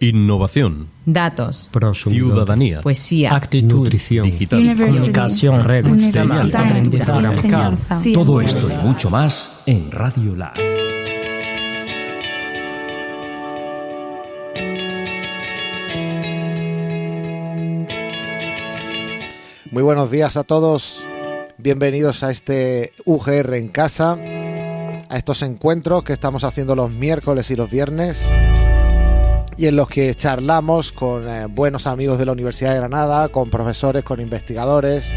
Innovación. Datos. Ciudadanía. Poesía. Actitud. Nutrición. Digital. Comunicación. Reglas. Aprendizaje. Todo esto y mucho más en Radio Lab. Muy buenos días a todos. Bienvenidos a este UGR en casa, a estos encuentros que estamos haciendo los miércoles y los viernes y en los que charlamos con eh, buenos amigos de la Universidad de Granada, con profesores, con investigadores,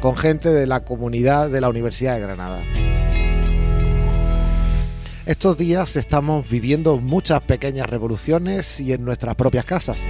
con gente de la comunidad de la Universidad de Granada. Estos días estamos viviendo muchas pequeñas revoluciones y en nuestras propias casas.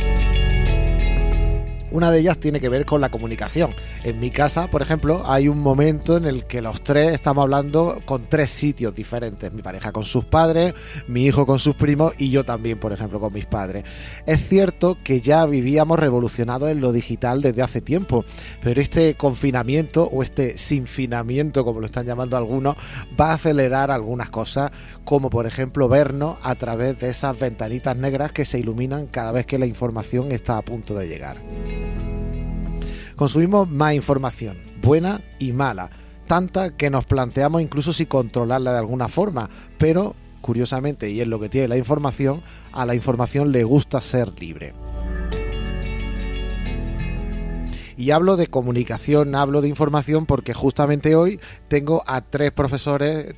Una de ellas tiene que ver con la comunicación. En mi casa, por ejemplo, hay un momento en el que los tres estamos hablando con tres sitios diferentes. Mi pareja con sus padres, mi hijo con sus primos y yo también, por ejemplo, con mis padres. Es cierto que ya vivíamos revolucionados en lo digital desde hace tiempo, pero este confinamiento o este sinfinamiento, como lo están llamando algunos, va a acelerar algunas cosas, como por ejemplo vernos a través de esas ventanitas negras que se iluminan cada vez que la información está a punto de llegar. Consumimos más información, buena y mala, tanta que nos planteamos incluso si controlarla de alguna forma, pero curiosamente, y es lo que tiene la información, a la información le gusta ser libre. Y hablo de comunicación, hablo de información porque justamente hoy tengo a tres profesores,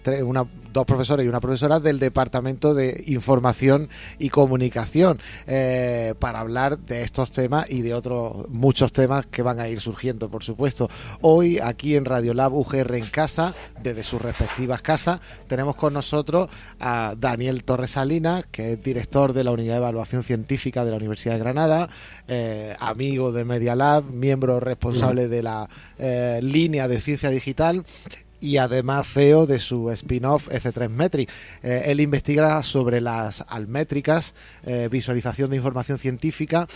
dos profesores y una profesora del Departamento de Información y Comunicación eh, para hablar de estos temas y de otros muchos temas que van a ir surgiendo, por supuesto. Hoy aquí en Radio Lab UGR en casa, desde sus respectivas casas, tenemos con nosotros a Daniel Torres Salinas, que es director de la Unidad de Evaluación Científica de la Universidad de Granada, eh, amigo de Media Lab, miembro responsable de la eh, línea de ciencia digital y además CEO de su spin-off F3 Metric. Eh, él investiga sobre las almétricas, eh, visualización de información científica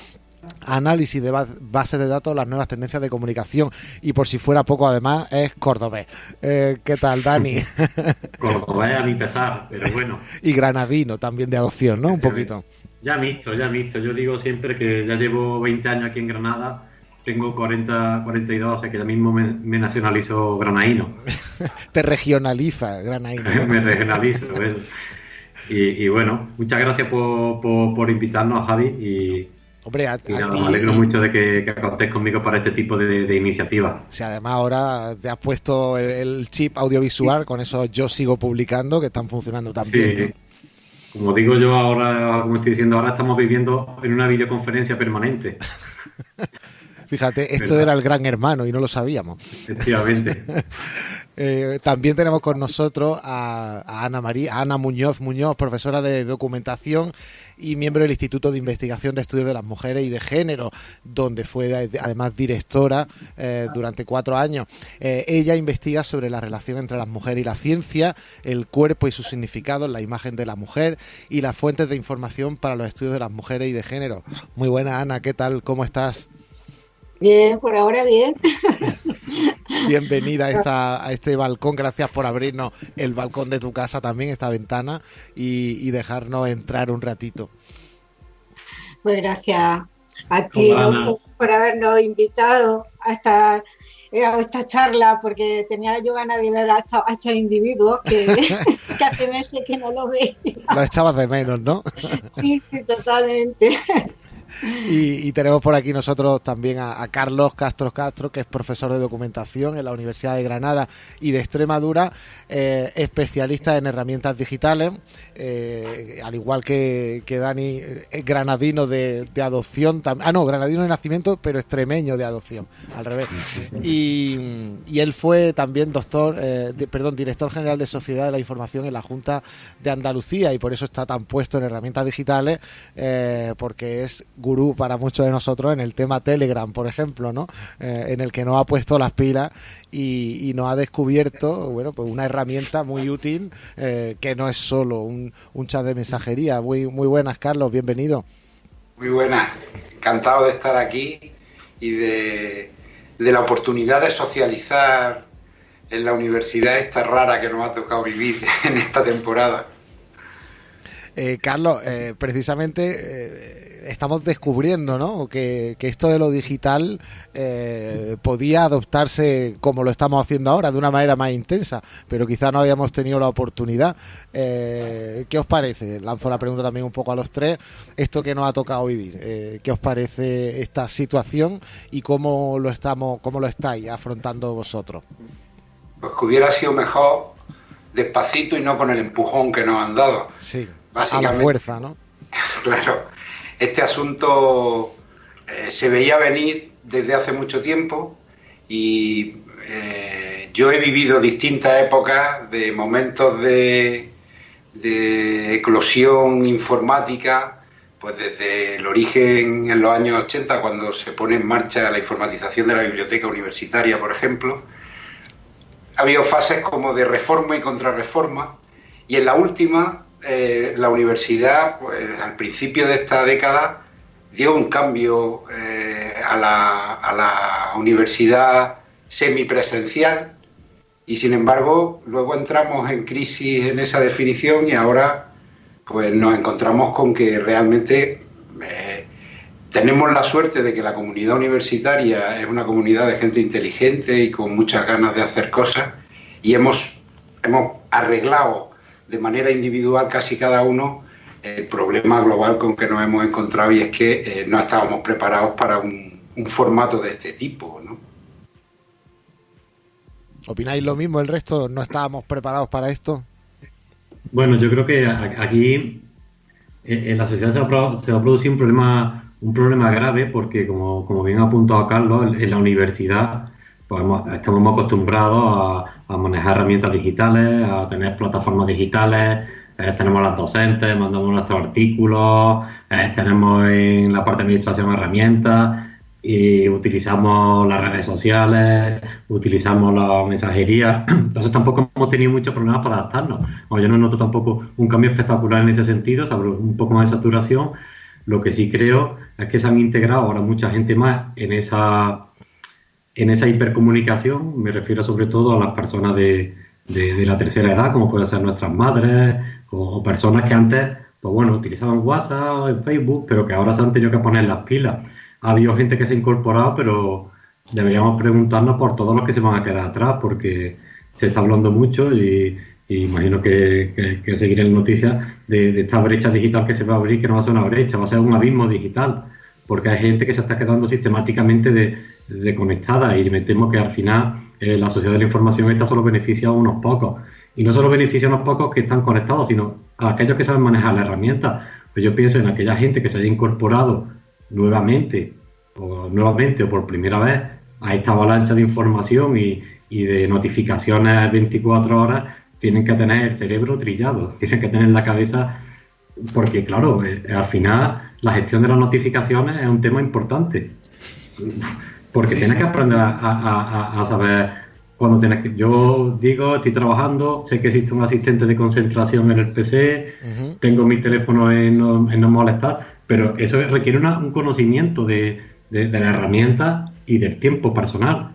análisis de bases de datos, las nuevas tendencias de comunicación y por si fuera poco además es cordobés. ¿Qué tal, Dani? cordobés a mi pesar, pero bueno. y granadino también de adopción, ¿no? Un poquito. Ya visto, ya visto. Yo digo siempre que ya llevo 20 años aquí en Granada tengo 40, 42, o sea que ya mismo me, nacionalizo granaíno. Te regionaliza granaíno. me regionalizo, Y, bueno, muchas gracias por, por, invitarnos, Javi. Y, Hombre, a, me alegro mucho de que, que conmigo para este tipo de, iniciativas. O sea, además ahora te has puesto el, chip audiovisual, con eso yo sigo publicando, que están funcionando también. Como digo yo ahora, como estoy diciendo, ahora estamos viviendo en una videoconferencia permanente. Fíjate, esto era el gran hermano y no lo sabíamos. Efectivamente. Eh, también tenemos con nosotros a, Ana María, Ana Muñoz Muñoz, profesora de documentación y miembro del Instituto de Investigación de Estudios de las Mujeres y de Género, donde fue además directora eh, durante cuatro años. Eh, ella investiga sobre la relación entre las mujeres y la ciencia, el cuerpo y su significado, la imagen de la mujer y las fuentes de información para los estudios de las mujeres y de género. Muy buena, Ana, ¿qué tal? ¿Cómo estás? Bien, por ahora bien. Bienvenida a, esta, a este balcón, gracias por abrirnos el balcón de tu casa también, esta ventana, y, dejarnos entrar un ratito. Pues gracias a ti por habernos invitado a esta, a esta charla, porque tenía yo ganas de ver a estos, individuos que, que hace meses que no lo veía. Lo echabas de menos, ¿no? Sí, sí, totalmente. Y, tenemos por aquí nosotros también a, Carlos Castro Castro, que es profesor de documentación en la Universidad de Granada y de Extremadura, eh, especialista en herramientas digitales, eh, al igual que, Dani, es granadino de, adopción, ah no, granadino de nacimiento, pero extremeño de adopción, al revés. Y, él fue también doctor, eh, perdón, director general de Sociedad de la Información en la Junta de Andalucía y por eso está tan puesto en herramientas digitales, porque es gurú para muchos de nosotros en el tema Telegram, por ejemplo, ¿no? Eh, en el que nos ha puesto las pilas y, nos ha descubierto, bueno, pues una herramienta muy útil eh, que no es solo un, chat de mensajería. Muy, muy buenas, Carlos, bienvenido. Muy buenas, encantado de estar aquí y de, de la oportunidad de socializar en la universidad esta rara que nos ha tocado vivir en esta temporada. Eh, Carlos, precisamente estamos descubriendo, ¿no? Que, esto de lo digital eh, podía adoptarse como lo estamos haciendo ahora, de una manera más intensa, pero quizá no habíamos tenido la oportunidad. Eh, ¿Qué os parece? Lanzo la pregunta también un poco a los tres. Esto que nos ha tocado vivir, eh, ¿qué os parece esta situación y cómo lo estamos, cómo lo estáis afrontando vosotros? Pues que hubiera sido mejor despacito y no con el empujón que nos han dado. Sí, a la fuerza, ¿no? claro, este asunto eh, se veía venir desde hace mucho tiempo y eh, yo he vivido distintas épocas de momentos de, de eclosión informática, pues desde el origen en los años 80, cuando se pone en marcha la informatización de la biblioteca universitaria, por ejemplo, ha habido fases como de reforma y contrarreforma, y en la última, eh, la universidad, pues, al principio de esta década, dio un cambio eh, a, la, a la universidad semipresencial, y sin embargo, luego entramos en crisis en esa definición y ahora pues nos encontramos con que realmente eh, tenemos la suerte de que la comunidad universitaria es una comunidad de gente inteligente y con muchas ganas de hacer cosas y hemos, hemos arreglado de manera individual casi cada uno el problema global con que nos hemos encontrado y es que eh, no estábamos preparados para un, formato de este tipo. ¿no? ¿Opináis lo mismo el resto? ¿No estábamos preparados para esto? Bueno, yo creo que aquí eh, en la sociedad se va, a producir un problema un problema grave porque, como, como bien ha apuntado Carlos, en la universidad pues, estamos acostumbrados a, manejar herramientas digitales, a tener plataformas digitales, eh, tenemos las docentes, mandamos nuestros artículos, eh, tenemos en la parte de administración herramientas y utilizamos las redes sociales, utilizamos la mensajería. Entonces tampoco hemos tenido muchos problemas para adaptarnos. yo no noto tampoco un cambio espectacular en ese sentido, un poco más de saturación, lo que sí creo es que se han integrado ahora mucha gente más en esa, en esa hipercomunicación. Me refiero sobre todo a las personas de, de, la tercera edad, como pueden ser nuestras madres, o, personas que antes, pues bueno, utilizaban WhatsApp o Facebook, pero que ahora se han tenido que poner las pilas. Ha habido gente que se ha incorporado, pero deberíamos preguntarnos por todos los que se van a quedar atrás, porque se está hablando mucho y imagino que, que, seguiré en noticias de, esta brecha digital que se va a abrir, que no va a ser una brecha, va a ser un abismo digital, porque hay gente que se está quedando sistemáticamente desconectada y me temo que al final eh, la sociedad de la información esta solo beneficia a unos pocos. Y no solo beneficia a unos pocos que están conectados, sino a aquellos que saben manejar la herramienta. Pues yo pienso en aquella gente que se haya incorporado nuevamente o nuevamente o por primera vez a esta avalancha de información y, y de notificaciones 24 horas tienen que tener el cerebro trillado, tienen que tener la cabeza, porque claro, eh, al final la gestión de las notificaciones es un tema importante, porque tienes que aprender a, saber cuando tienes que... Yo digo, estoy trabajando, sé que existe un asistente de concentración en el PC, tengo mi teléfono en no, molestar, pero eso requiere un conocimiento de, de la herramienta y del tiempo personal.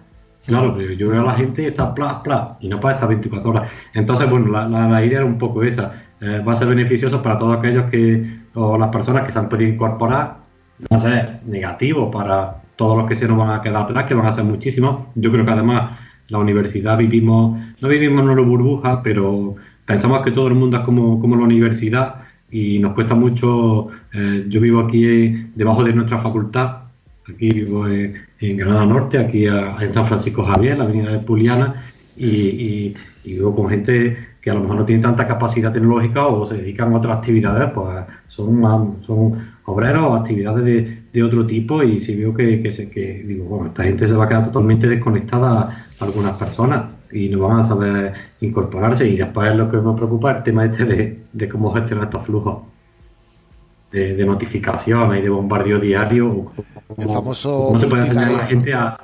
Claro, yo veo a la gente y está plas, plas, y no para estas 24 horas. Entonces, bueno, la, la, idea era un poco esa. Eh, va a ser beneficioso para todos aquellos que, o las personas que se han podido incorporar, va a ser negativo para todos los que se nos van a quedar atrás, que van a ser muchísimos. Yo creo que además la universidad vivimos, no vivimos en una burbuja, pero pensamos que todo el mundo es como, como la universidad y nos cuesta mucho. Eh, yo vivo aquí debajo de nuestra facultad Aquí vivo en, Granada Norte, aquí en San Francisco Javier, la avenida de Puliana, y, vivo con gente que a lo mejor no tiene tanta capacidad tecnológica o se dedican a otras actividades, pues son, son obreros o actividades de, otro tipo y si veo que, que, digo, bueno, esta gente se va a quedar totalmente desconectada a algunas personas y no van a saber incorporarse y después lo que me preocupa es el tema este de, de cómo gestionar estos flujos de, notificaciones y de bombardeo diario. ¿Cómo, se puede enseñar a la gente a,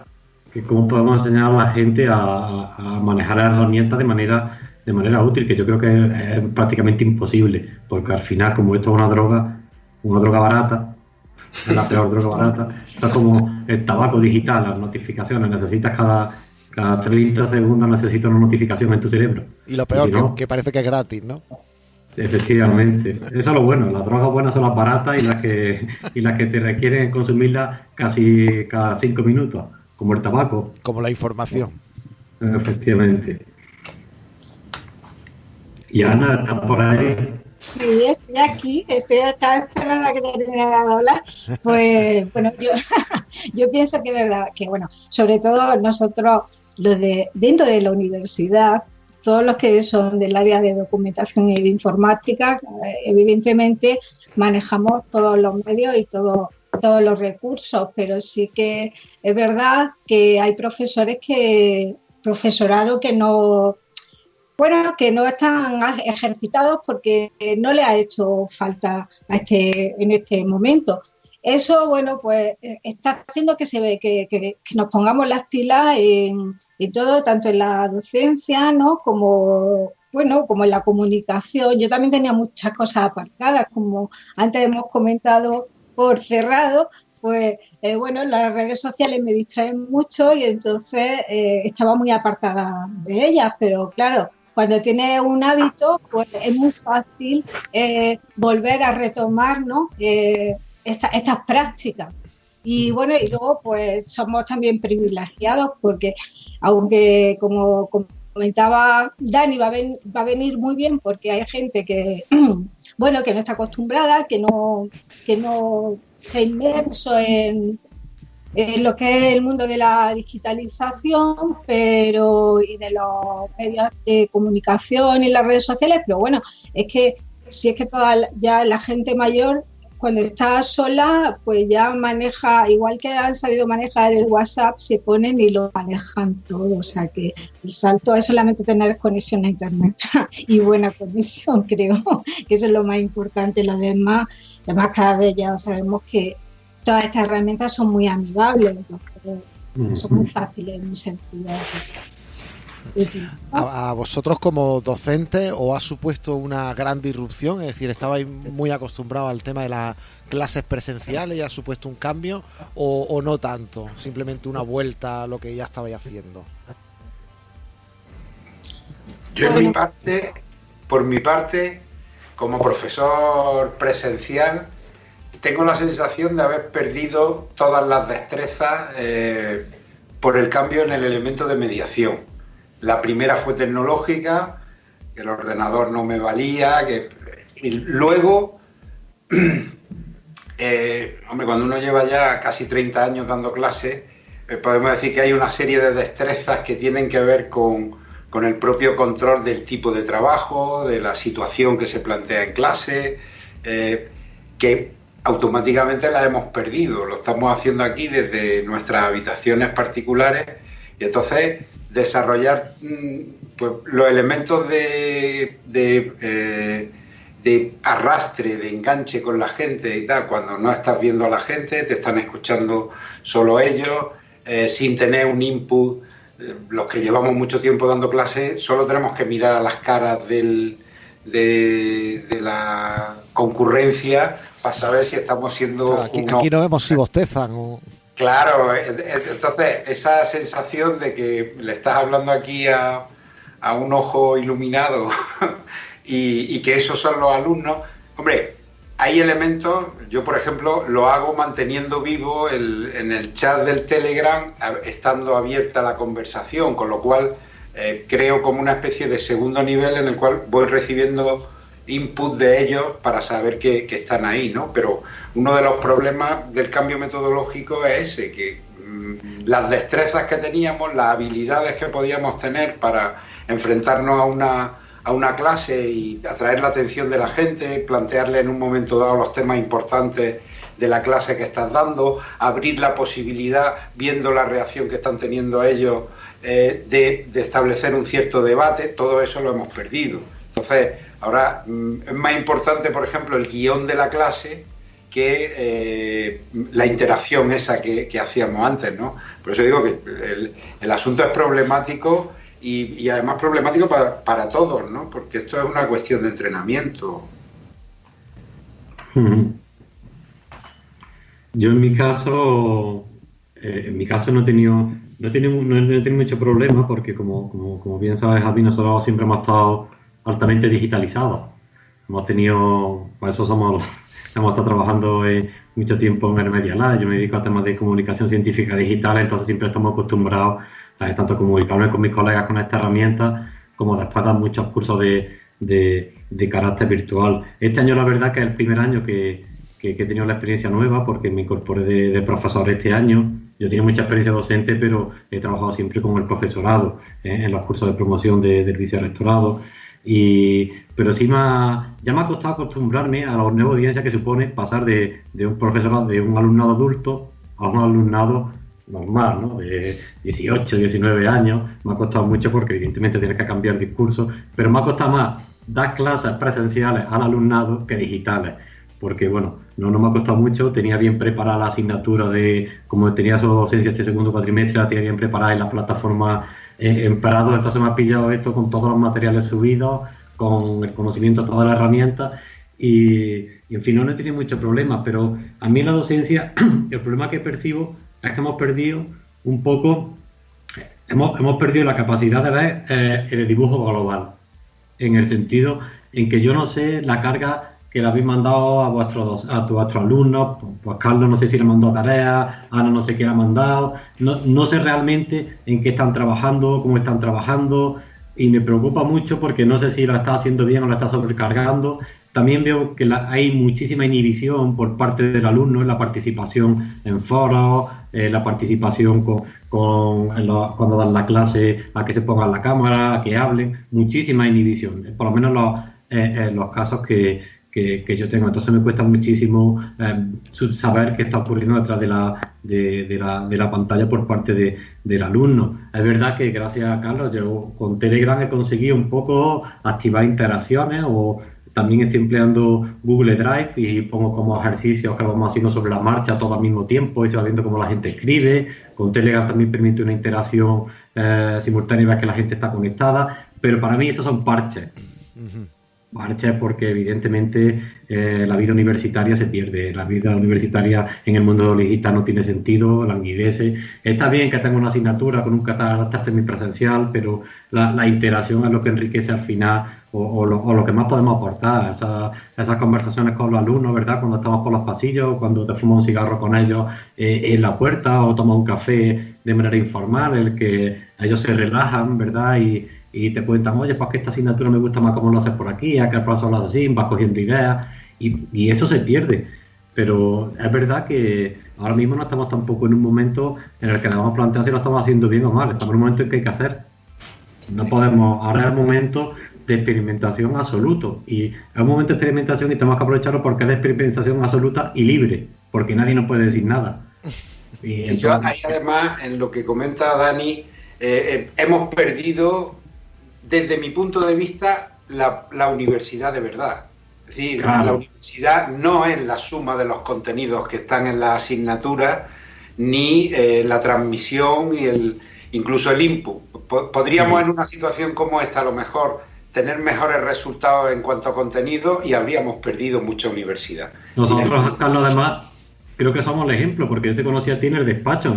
cómo podemos enseñar a la gente a, manejar las herramientas de manera de manera útil, que yo creo que es, prácticamente imposible, porque al final, como esto es una droga, una droga barata, la peor droga barata, está como el tabaco digital, las notificaciones, necesitas cada, cada 30 segundos necesitas una notificación en tu cerebro. Y lo peor, que, que parece que es gratis, ¿no? Efectivamente, eso es lo bueno. Las drogas buenas son las baratas y las que y las que te requieren consumirlas casi cada cinco minutos, como el tabaco. Como la información. Efectivamente. Y Ana está por ahí. Sí, estoy aquí, estoy esperando a que terminara de hablar. Pues bueno, yo, yo pienso que es verdad, que bueno, sobre todo nosotros, los de dentro de la universidad, todos los que son del área de documentación y de informática, eh, evidentemente manejamos todos los medios y todo, todos los recursos, pero sí que es verdad que hay profesores que, profesorado que no, bueno, que no están ejercitados porque no le ha hecho falta a este, en este momento. Eso, bueno, pues eh, está haciendo que se ve que, que, nos pongamos las pilas en, todo, tanto en la docencia, ¿no? Como bueno, como en la comunicación. Yo también tenía muchas cosas aparcadas, como antes hemos comentado por cerrado, pues eh, bueno, las redes sociales me distraen mucho y entonces eh, estaba muy apartada de ellas, pero claro, cuando tienes un hábito, pues es muy fácil volver a retomar, ¿no? estas prácticas. Y bueno, y luego pues somos también privilegiados porque aunque como comentaba Dani, va a, va a venir muy bien porque hay gente que, bueno, que no está acostumbrada, que no, que no se inmerso en, en lo que es el mundo de la digitalización pero y de los medios de comunicación y las redes sociales, pero bueno, es que si es que toda ya la gente mayor cuando está sola, pues ya maneja, igual que han sabido manejar el WhatsApp, se ponen y lo manejan todo. O sea que el salto es solamente tener conexión a Internet y buena conexión, creo, que eso es lo más importante. Lo demás, además cada vez ya sabemos que todas estas herramientas son muy amigables, entonces son muy fáciles en un sentido. ¿A, vosotros como docente o ha supuesto una gran disrupción? Es decir, ¿estabais muy acostumbrados al tema de las clases presenciales y ha supuesto un cambio o, no tanto? Simplemente una vuelta a lo que ya estabais haciendo. Yo en mi parte, por mi parte, como profesor presencial, tengo la sensación de haber perdido todas las destrezas eh, por el cambio en el elemento de mediación. La primera fue tecnológica, que el ordenador no me valía, que y luego, eh, hombre, cuando uno lleva ya casi 30 años dando clases, eh, podemos decir que hay una serie de destrezas que tienen que ver con, el propio control del tipo de trabajo, de la situación que se plantea en clase, que automáticamente las hemos perdido. Lo estamos haciendo aquí desde nuestras habitaciones particulares y entonces desarrollar mm, pues, los elementos de, eh, de, arrastre, de enganche con la gente y tal, cuando no estás viendo a la gente, te están escuchando solo ellos, eh, sin tener un input. Eh, los que llevamos mucho tiempo dando clases, solo tenemos que mirar a las caras del, de, la concurrencia para saber si estamos siendo... aquí, aquí, no vemos si bostezan o... Claro, eh, eh, entonces esa sensación de que le estás hablando aquí a, un ojo iluminado y, que esos son los alumnos, hombre, hay elementos, yo por ejemplo lo hago manteniendo vivo en el chat del Telegram, estando abierta la conversación, con lo cual eh, creo como una especie de segundo nivel en el cual voy recibiendo input de ellos para saber que, están ahí, ¿no? Pero uno de los problemas del cambio metodológico es ese, que mm, las destrezas que teníamos, las habilidades que podíamos tener para enfrentarnos a una, a una clase y atraer la atención de la gente, plantearle en un momento dado los temas importantes de la clase que estás dando, abrir la posibilidad, viendo la reacción que están teniendo ellos, eh, de, de establecer un cierto debate, todo eso lo hemos perdido. Entonces, Ahora, mm, es más importante, por ejemplo, el guion de la clase que eh, la interacción esa que, hacíamos antes, ¿no? Por eso digo que el, asunto es problemático y, además problemático para, todos, ¿no? Porque esto es una cuestión de entrenamiento. Yo en mi caso, eh, en mi caso no he tenido, no he tenido, mucho problema porque como, como, bien sabes, Javi, nosotros siempre hemos estado altamente digitalizado. hemos tenido, por eso somos, hemos estado trabajando mucho tiempo en el Media Lab, yo me dedico a temas de comunicación científica digital, entonces siempre estamos acostumbrados a tanto comunicarme con mis colegas con esta herramienta, como después dar muchos cursos de, de, carácter virtual. Este año la verdad que es el primer año que, que, he tenido la experiencia nueva porque me incorporé de, profesor este año. Yo tengo mucha experiencia docente, pero he trabajado siempre con el profesorado ¿eh? en los cursos de promoción de, del vicerrectorado. Y, pero sí me ya me ha costado acostumbrarme a la nueva audiencia que supone pasar de, de un profesorado, de un alumnado adulto a un alumnado normal, ¿no? De 18, 19 años. Me ha costado mucho porque evidentemente tienes que cambiar discurso, pero me ha costado más dar clases presenciales al alumnado que digitales. Porque, bueno, no, no me ha costado mucho, tenía bien preparada la asignatura de, como tenía solo docencia este segundo cuatrimestre, la tenía bien preparada en la plataforma eh, en Prado, entonces me ha pillado esto con todos los materiales subidos, con el conocimiento de todas las herramientas y, en fin, no, he tenido mucho problema, pero a mí la docencia el problema que percibo es que hemos perdido un poco, hemos, hemos perdido la capacidad de ver eh, el dibujo global, en el sentido en que yo no sé la carga que le habéis mandado a vuestros a, vuestros alumnos, pues, pues Carlos no sé si le mandó tareas, Ana no sé qué le ha mandado, no, no sé realmente en qué están trabajando, cómo están trabajando, y me preocupa mucho porque no sé si lo está haciendo bien o lo está sobrecargando. También veo que hay muchísima inhibición por parte del alumno en la participación en foros, eh, la participación con, cuando dan la clase, a que se pongan la cámara, a que hablen, muchísima inhibición, por lo menos los, eh, los casos que, que, yo tengo. Entonces me cuesta muchísimo eh, saber qué está ocurriendo detrás de la, de, la, de la, pantalla por parte de, del alumno. Es verdad que gracias a Carlos, yo con Telegram he conseguido un poco activar interacciones o también estoy empleando Google Drive y pongo como ejercicios que vamos haciendo sobre la marcha todo al mismo tiempo y se va viendo cómo la gente escribe. Con Telegram también permite una interacción eh, simultánea que la gente está conectada. Pero para mí esos son parches marcha porque evidentemente eh, la vida universitaria se pierde, la vida universitaria en el mundo digital no tiene sentido, languidece. Está bien que tenga una asignatura con un carácter semipresencial, pero la, interacción es lo que enriquece al final o, lo, que más podemos aportar, esas conversaciones con los alumnos, ¿verdad? Cuando estamos por los pasillos, cuando te fumas un cigarro con ellos eh, en la puerta o tomas un café de manera informal, el que ellos se relajan, ¿verdad? Y, y te cuentan, oye, pues que esta asignatura me gusta más como lo haces por aquí, acá el profesor lo hace así, vas cogiendo ideas y, eso se pierde. Pero es verdad que ahora mismo no estamos tampoco en un momento en el que debemos plantear si lo estamos haciendo bien o mal, estamos en un momento en que hay que hacer. No podemos, ahora es el momento de experimentación absoluto y es un momento de experimentación y tenemos que aprovecharlo porque es de experimentación absoluta y libre, porque nadie nos puede decir nada. Y, yo ahí además, en lo que comenta Dani, eh, eh, hemos perdido desde mi punto de vista, la, universidad de verdad. Es decir, la universidad no es la suma de los contenidos que están en la asignatura, ni eh, la transmisión y el incluso el input. Podríamos en una situación como esta a lo mejor tener mejores resultados en cuanto a contenido y habríamos perdido mucha universidad. Nosotros, Carlos, además, creo que somos el ejemplo, porque yo te conocí a ti en el despacho.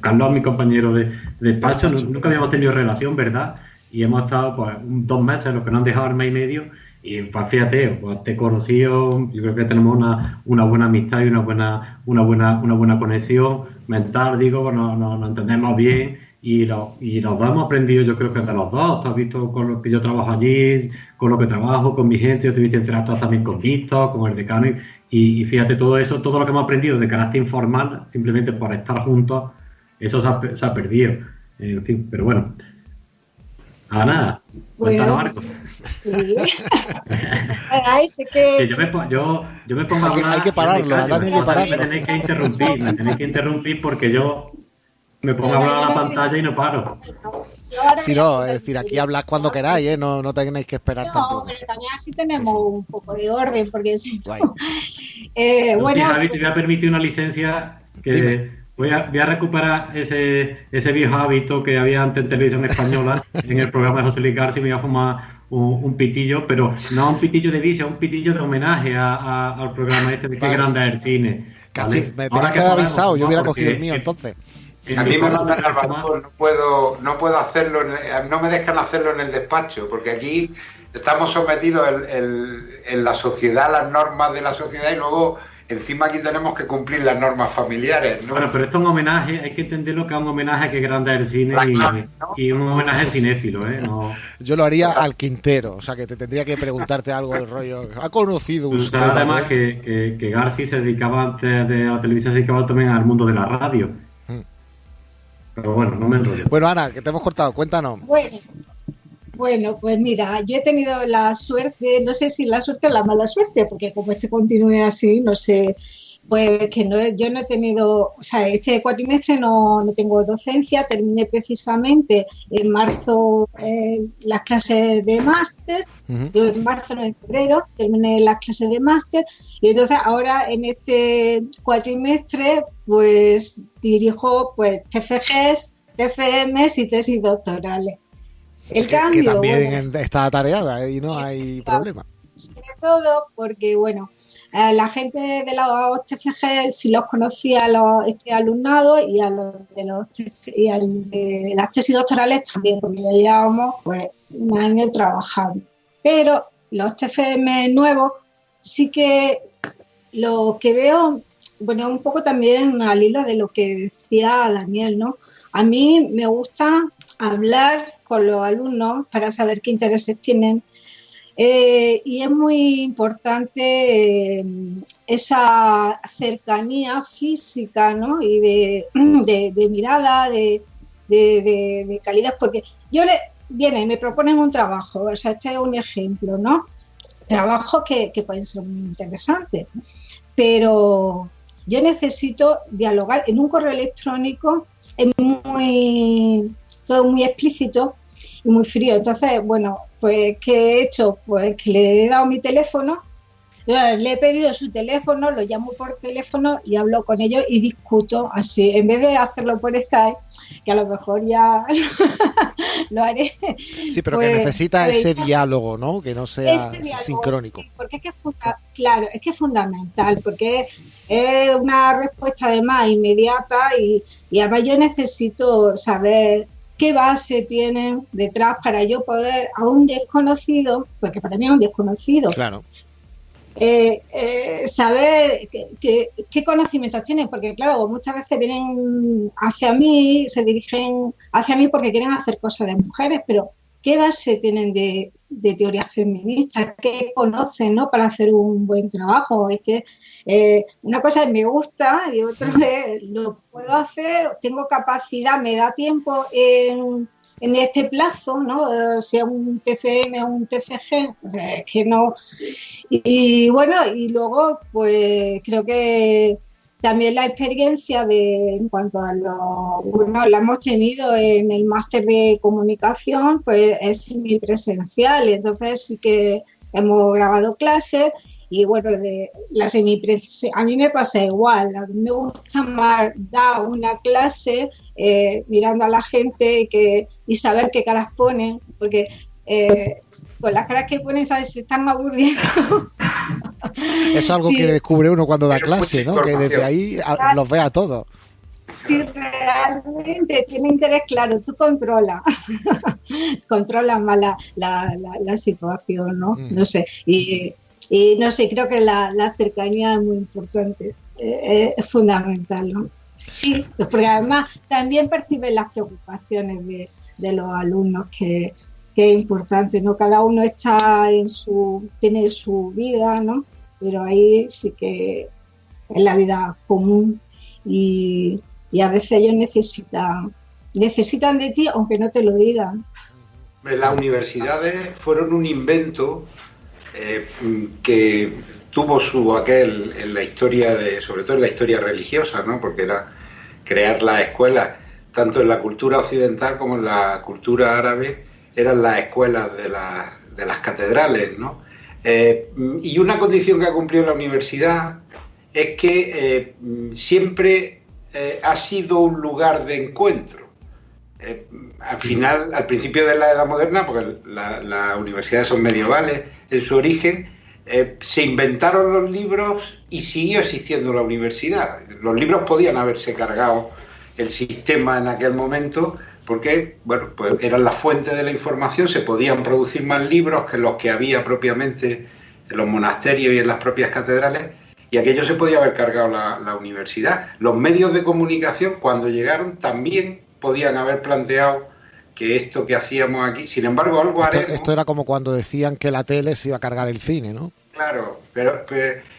Carlos, mi compañero de, despacho, nunca habíamos tenido relación, ¿verdad? Y hemos estado pues dos meses, los que nos han dejado el mes y medio, y pues fíjate, pues te he conocido, yo creo que tenemos una, una buena amistad y una buena, una buena, una buena conexión mental, digo, nos, nos, entendemos bien y, lo, y los dos hemos aprendido, yo creo que de los dos, tú has visto con lo que yo trabajo allí, con lo que trabajo, con mi gente, yo te he visto interactuar también con Víctor, con el decano, y, y, fíjate todo eso, todo lo que hemos aprendido de carácter informal, simplemente por estar juntos, eso se ha, se ha perdido. En fin, pero bueno, Ana, bueno, Marco. Sí. Ay, sé que... yo, me, yo, yo me pongo a hablar. Hay que pararlo, Dani, hay que pararlo. Me tenéis que interrumpir, me tenéis que interrumpir porque yo me pongo a hablar a la pantalla y no paro. Si no, es decir, aquí hablas cuando queráis, ¿eh? no, no tenéis que esperar no, tampoco. pero también así tenemos un poco de orden, porque si no... eh, bueno, Javi, te voy a permitir una licencia que... Voy a, voy a, recuperar ese, ese viejo hábito que había antes en televisión española, en el programa de José Luis García, me voy a fumar un, pitillo, pero no un pitillo de vicio, un pitillo de homenaje al programa este de qué grande es el cine. Casi, me tenía que haber avisado, yo hubiera cogido el mío entonces. A mí me mandan al no puedo, no puedo hacerlo, no me dejan hacerlo en el despacho, porque aquí estamos sometidos en la sociedad a las normas de la sociedad y luego encima aquí tenemos que cumplir las normas familiares. ¿no? Bueno, pero esto es un homenaje, hay que entenderlo que es un homenaje que grande el cine y, un homenaje cinéfilo. ¿eh? Yo lo haría al Quintero, o sea que te tendría que preguntarte algo del rollo. ¿Ha conocido usted? Además que, que, que, Garci se dedicaba antes de la televisión, se dedicaba también al mundo de la radio. Mm. Pero bueno, no me enrollo. Bueno, Ana, que te hemos cortado, cuéntanos. Bueno. Bueno, pues mira, yo he tenido la suerte, no sé si la suerte o la mala suerte, porque como este continúe así, no sé, pues que no, yo no he tenido, o sea, este cuatrimestre no, no tengo docencia, terminé precisamente en marzo eh, las clases de máster, en marzo, no en febrero, terminé las clases de máster, y entonces ahora en este cuatrimestre, pues dirijo pues TFGs, TFMs y tesis doctorales. El cambio. Que también está atareada y no hay problema. Sobre todo porque, bueno, la gente de los TFG si los conocía a los este alumnados y a los de los y al de las tesis doctorales también, porque ya llevábamos pues un año trabajando. Pero los TFM nuevos sí que lo que veo, bueno, un poco también al hilo de lo que decía Daniel, ¿no? A mí me gusta hablar con los alumnos para saber qué intereses tienen. Eh, y es muy importante eh, esa cercanía física ¿no? y de, mirada, de, calidad, porque yo le, viene, me proponen un trabajo, o sea, este es un ejemplo, ¿no? Trabajos que, que pueden ser muy interesantes, pero yo necesito dialogar en un correo electrónico, es muy todo muy explícito y muy frío. Entonces, bueno, pues ¿qué he hecho? Pues que le he dado mi teléfono, le he pedido su teléfono, lo llamo por teléfono y hablo con ellos y discuto así, en vez de hacerlo por Skype, que a lo mejor ya lo haré. Sí, pero que pues, necesita pues, ese diálogo, ¿no? Que no sea sincrónico. Porque es que claro, es que es fundamental, porque es una respuesta además inmediata y, y además yo necesito saber qué base tienen detrás para yo poder a un desconocido, porque para mí es un desconocido, claro. Eh, eh, saber qué conocimientos tienen, porque claro, muchas veces vienen hacia mí, se dirigen hacia mí porque quieren hacer cosas de mujeres, pero ¿qué base tienen de, de teoría feminista? ¿Qué conocen ¿no? para hacer un buen trabajo? Es que eh, una cosa es me gusta y otra es lo puedo hacer, tengo capacidad, me da tiempo en, en este plazo, ¿no? sea un TFM o un TFG, pues, que no. Y, bueno, y luego, pues creo que también la experiencia de, en cuanto a lo, bueno, la hemos tenido en el máster de comunicación, pues es semipresencial, entonces sí que hemos grabado clases y bueno, de la semipresencial, a mí me pasa igual, a mí me gusta más dar una clase eh, mirando a la gente y, que, y saber qué caras ponen, porque eh, con las caras que ponen, ¿sabes? Se están aburriendo. es algo que descubre uno cuando da clase, ¿no? Que desde ahí los ve a todos. Si realmente tiene interés, claro, tú controlas, controlas más la, situación, ¿no? Mm. No sé, y, no sé, creo que la, cercanía es muy importante, eh, es fundamental, ¿no? Sí, porque además también perciben las preocupaciones de, de los alumnos que, que es importante, ¿no? Cada uno está en su, tiene su vida, ¿no? Pero ahí sí que es la vida común y, a veces ellos necesitan, necesitan de ti aunque no te lo digan. Las universidades fueron un invento eh, que tuvo su aquel en la historia de, sobre todo en la historia religiosa, ¿no? Porque era crear las escuelas, tanto en la cultura occidental como en la cultura árabe, eran las escuelas de, de las catedrales, ¿no? Eh, y una condición que ha cumplido la universidad es que eh, siempre ha sido un lugar de encuentro. Al final, al principio de la Edad Moderna, porque las universidades son medievales en su origen, se inventaron los libros y siguió existiendo la universidad. Los libros podían haberse cargado el sistema en aquel momento, porque bueno, pues eran la fuente de la información, se podían producir más libros que los que había propiamente en los monasterios y en las propias catedrales, y aquello se podía haber cargado la, universidad. Los medios de comunicación, cuando llegaron, también podían haber planteado que esto que hacíamos aquí, sin embargo, algo esto, Esto era como cuando decían que la tele se iba a cargar el cine, ¿no? Claro, pero,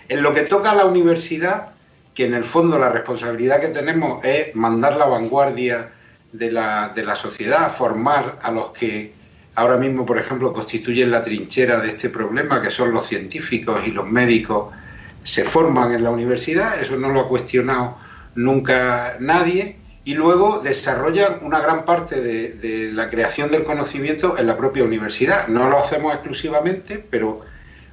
en lo que toca a la universidad, que en el fondo la responsabilidad que tenemos es mandar la vanguardia de la, de la sociedad, formar a los que ahora mismo, por ejemplo, constituyen la trinchera de este problema, que son los científicos y los médicos, se forman en la universidad, eso no lo ha cuestionado nunca nadie, y luego desarrollan una gran parte de, de, la creación del conocimiento en la propia universidad. No lo hacemos exclusivamente, pero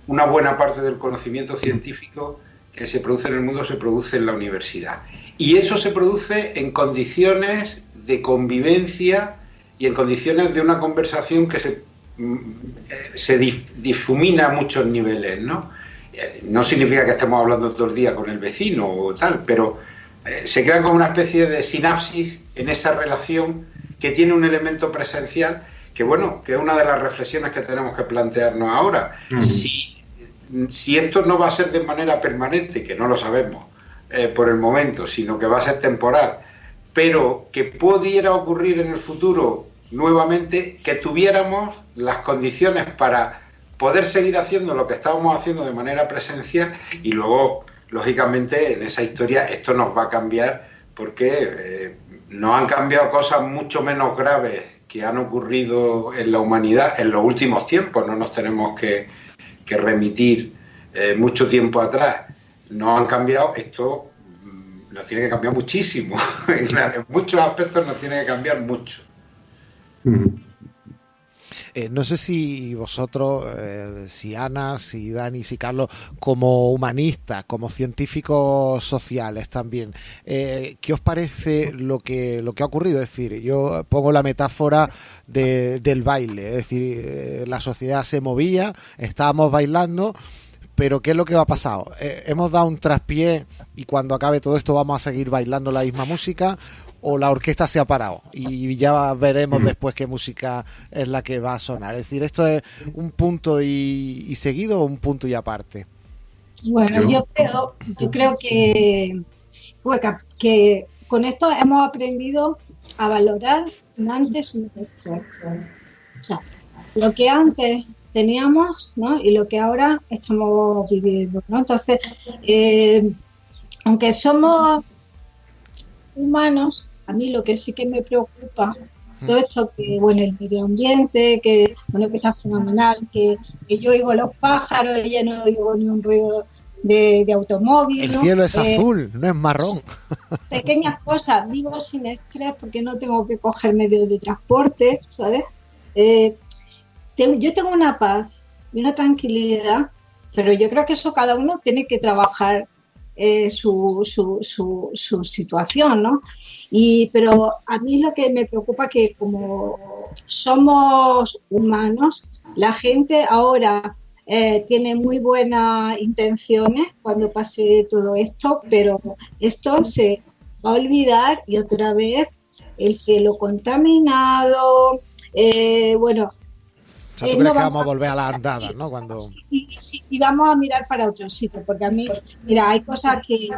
una buena parte del conocimiento científico que se produce en el mundo se produce en la universidad. Y eso se produce en condiciones de convivencia y en condiciones de una conversación que se, mm, eh, se difumina a muchos niveles, ¿no? Eh, no significa que estemos hablando todo el día con el vecino o tal, pero se crea como una especie de sinapsis en esa relación que tiene un elemento presencial que, bueno, que es una de las reflexiones que tenemos que plantearnos ahora. si, si, esto no va a ser de manera permanente, que no lo sabemos por el momento, sino que va a ser temporal, pero que pudiera ocurrir en el futuro nuevamente que tuviéramos las condiciones para poder seguir haciendo lo que estábamos haciendo de manera presencial y luego, lógicamente, en esa historia esto nos va a cambiar porque eh, nos han cambiado cosas mucho menos graves que han ocurrido en la humanidad en los últimos tiempos, no nos tenemos que, remitir eh, mucho tiempo atrás. Nos han cambiado esto nos tiene que cambiar muchísimo. en muchos aspectos nos tiene que cambiar mucho. Eh, no sé si vosotros, eh, si Ana, si Dani, si Carlos, como humanistas, como científicos sociales también, eh, ¿qué os parece lo que, lo que ha ocurrido? Es decir, yo pongo la metáfora del baile, es decir, la sociedad se movía, estábamos bailando, pero ¿qué es lo que ha pasado? hemos dado un traspié y cuando acabe todo esto vamos a seguir bailando la misma música o la orquesta se ha parado y ya veremos mm. después qué música es la que va a sonar. Es decir, esto es un punto y, seguido o un punto y aparte. Bueno, yo creo, yo creo que, que con esto hemos aprendido a valorar antes un después. O sea, lo que antes teníamos ¿no? y lo que ahora estamos viviendo. ¿no? Entonces, eh, aunque somos humanos, a mí lo que sí que me preocupa, todo esto que, bueno, el medio ambiente, que, bueno, que está fenomenal, que, yo oigo los pájaros, ya no oigo ni un ruido de, automóvil. El cielo es eh, azul, no es marrón. Pequeñas cosas, vivo sin estrés porque no tengo que coger medios de transporte, ¿sabes? Eh, yo tengo una paz y una tranquilidad, pero yo creo que eso cada uno tiene que trabajar eh, su, su, su, su, situación, ¿no? Y, pero a mí lo que me preocupa que como somos humanos, la gente ahora eh, tiene muy buenas intenciones cuando pase todo esto, pero esto se va a olvidar y otra vez el cielo contaminado, eh, bueno, eh, no vamos a volver a la andada, ¿no? Cuando... y vamos a mirar para otro sitio, porque a mí, mira, hay cosas que,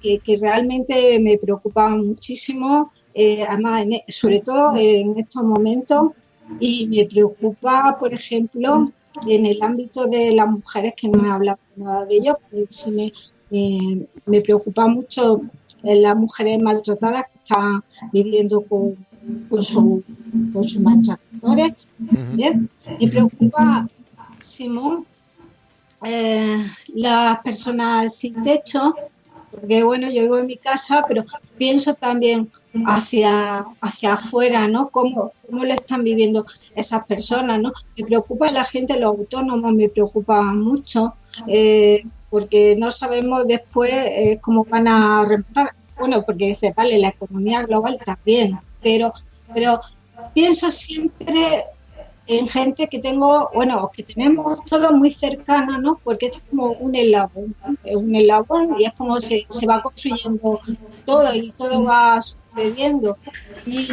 que, realmente me preocupan muchísimo, eh, además, e, sobre todo en estos momentos, y me preocupa, por ejemplo, en el ámbito de las mujeres, que no he hablado nada de ello, pero sí me, eh, me preocupa mucho las mujeres maltratadas que están viviendo con, con, su, con sus maltratadores. Me preocupa, Simón, eh, las personas sin techo, porque bueno, yo vivo en mi casa, pero pienso también hacia, hacia afuera, ¿no? ¿Cómo, ¿Cómo lo están viviendo esas personas, ¿no? Me preocupa la gente, los autónomos me preocupan mucho, eh, porque no sabemos después eh, cómo van a remontar. Bueno, porque dice, vale, la economía global también, pero, pero pienso siempre en gente que tengo, bueno, que tenemos todos muy cercanos, ¿no? Porque esto es como un eslabón, es un eslabón y es como se, se va construyendo todo y todo va sucediendo. Y,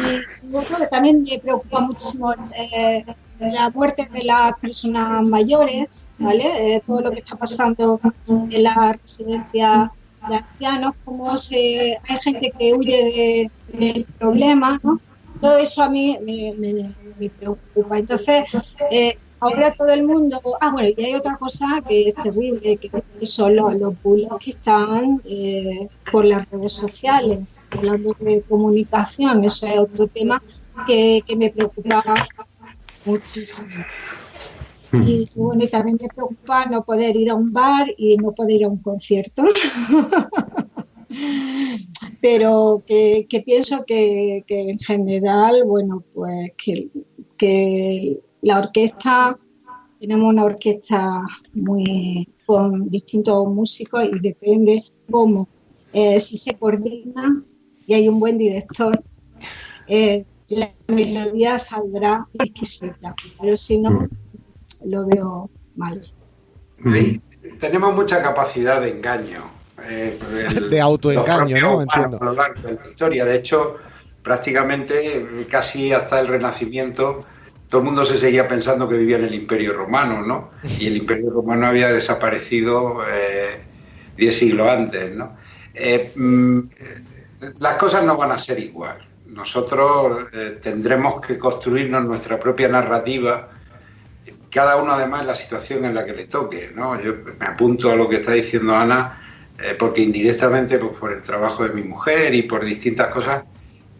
también me preocupa muchísimo eh, la muerte de las personas mayores, ¿vale? Eh, todo lo que está pasando en la residencia de ancianos, cómo se, hay gente que huye del problema, ¿no? Todo eso a mí me, me, preocupa. Entonces, eh, ahora todo el mundo. Ah, bueno, y hay otra cosa que es terrible, que son los, los que están eh, por las redes sociales, hablando de comunicación. Eso es otro tema que, que me preocupa muchísimo. Hmm. Y bueno, y también me preocupa no poder ir a un bar y no poder ir a un concierto. Pero que, pienso que, en general, bueno, pues que, que la orquesta, tenemos una orquesta muy con distintos músicos y depende cómo, eh, si se coordina y hay un buen director, eh, la melodía saldrá exquisita, pero si no, mm. Lo veo mal. tenemos mucha capacidad de engaño. Eh, de autoengaño, ¿no? Entiendo. A lo largo de la historia. De hecho, prácticamente casi hasta el Renacimiento, todo el mundo se seguía pensando que vivía en el Imperio Romano, ¿no? Y el Imperio Romano había desaparecido eh, diez siglos antes, ¿no? Eh, mm, las cosas no van a ser igual nosotros eh, tendremos que construirnos nuestra propia narrativa, cada uno además la situación en la que le toque. ¿no? Yo me apunto a lo que está diciendo Ana, eh, porque indirectamente pues, por el trabajo de mi mujer y por distintas cosas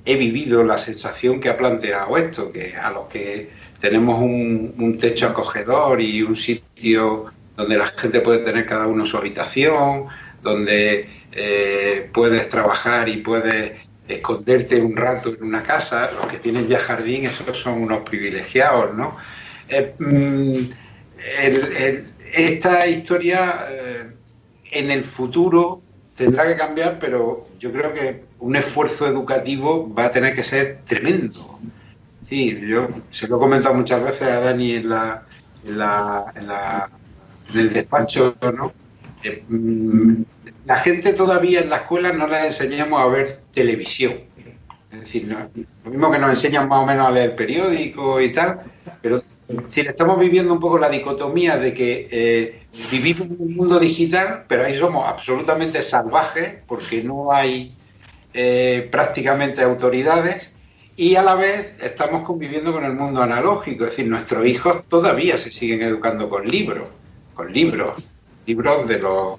he vivido la sensación que ha planteado esto, que a los que tenemos un, techo acogedor y un sitio donde la gente puede tener cada uno su habitación, donde eh, puedes trabajar y puedes esconderte un rato en una casa, los que tienen ya jardín, esos son unos privilegiados, ¿no? Eh, mm, esta historia eh, en el futuro tendrá que cambiar, pero yo creo que un esfuerzo educativo va a tener que ser tremendo. Sí, yo se lo he comentado muchas veces a Dani en, la, en, la, en, el despacho, ¿no? Eh, mm, la gente todavía en la escuela no les enseñamos a ver televisión. Es decir, lo mismo que nos enseñan más o menos a leer periódico y tal, pero si estamos viviendo un poco la dicotomía de que eh, vivimos en un mundo digital, pero ahí somos absolutamente salvajes porque no hay eh, prácticamente autoridades y a la vez estamos conviviendo con el mundo analógico, es decir, nuestros hijos todavía se siguen educando con libros, con libros, libros de los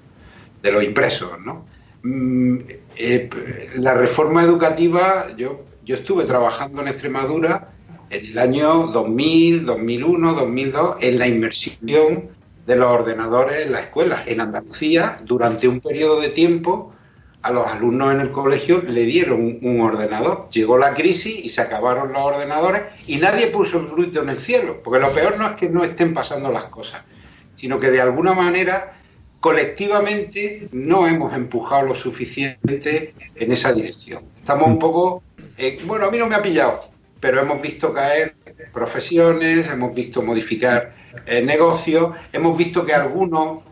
de los impresos, ¿no? Mm, eh, la reforma educativa, yo, yo estuve trabajando en Extremadura en el año 2000, 2001, 2002 en la inmersión de los ordenadores en la escuela. En Andalucía, durante un periodo de tiempo, a los alumnos en el colegio le dieron un, ordenador. Llegó la crisis y se acabaron los ordenadores y nadie puso el grito en el cielo, porque lo peor no es que no estén pasando las cosas, sino que de alguna manera colectivamente no hemos empujado lo suficiente en esa dirección. Estamos un poco, eh, bueno, a mí no me ha pillado, pero hemos visto caer profesiones, hemos visto modificar eh, negocios, hemos visto que a algunos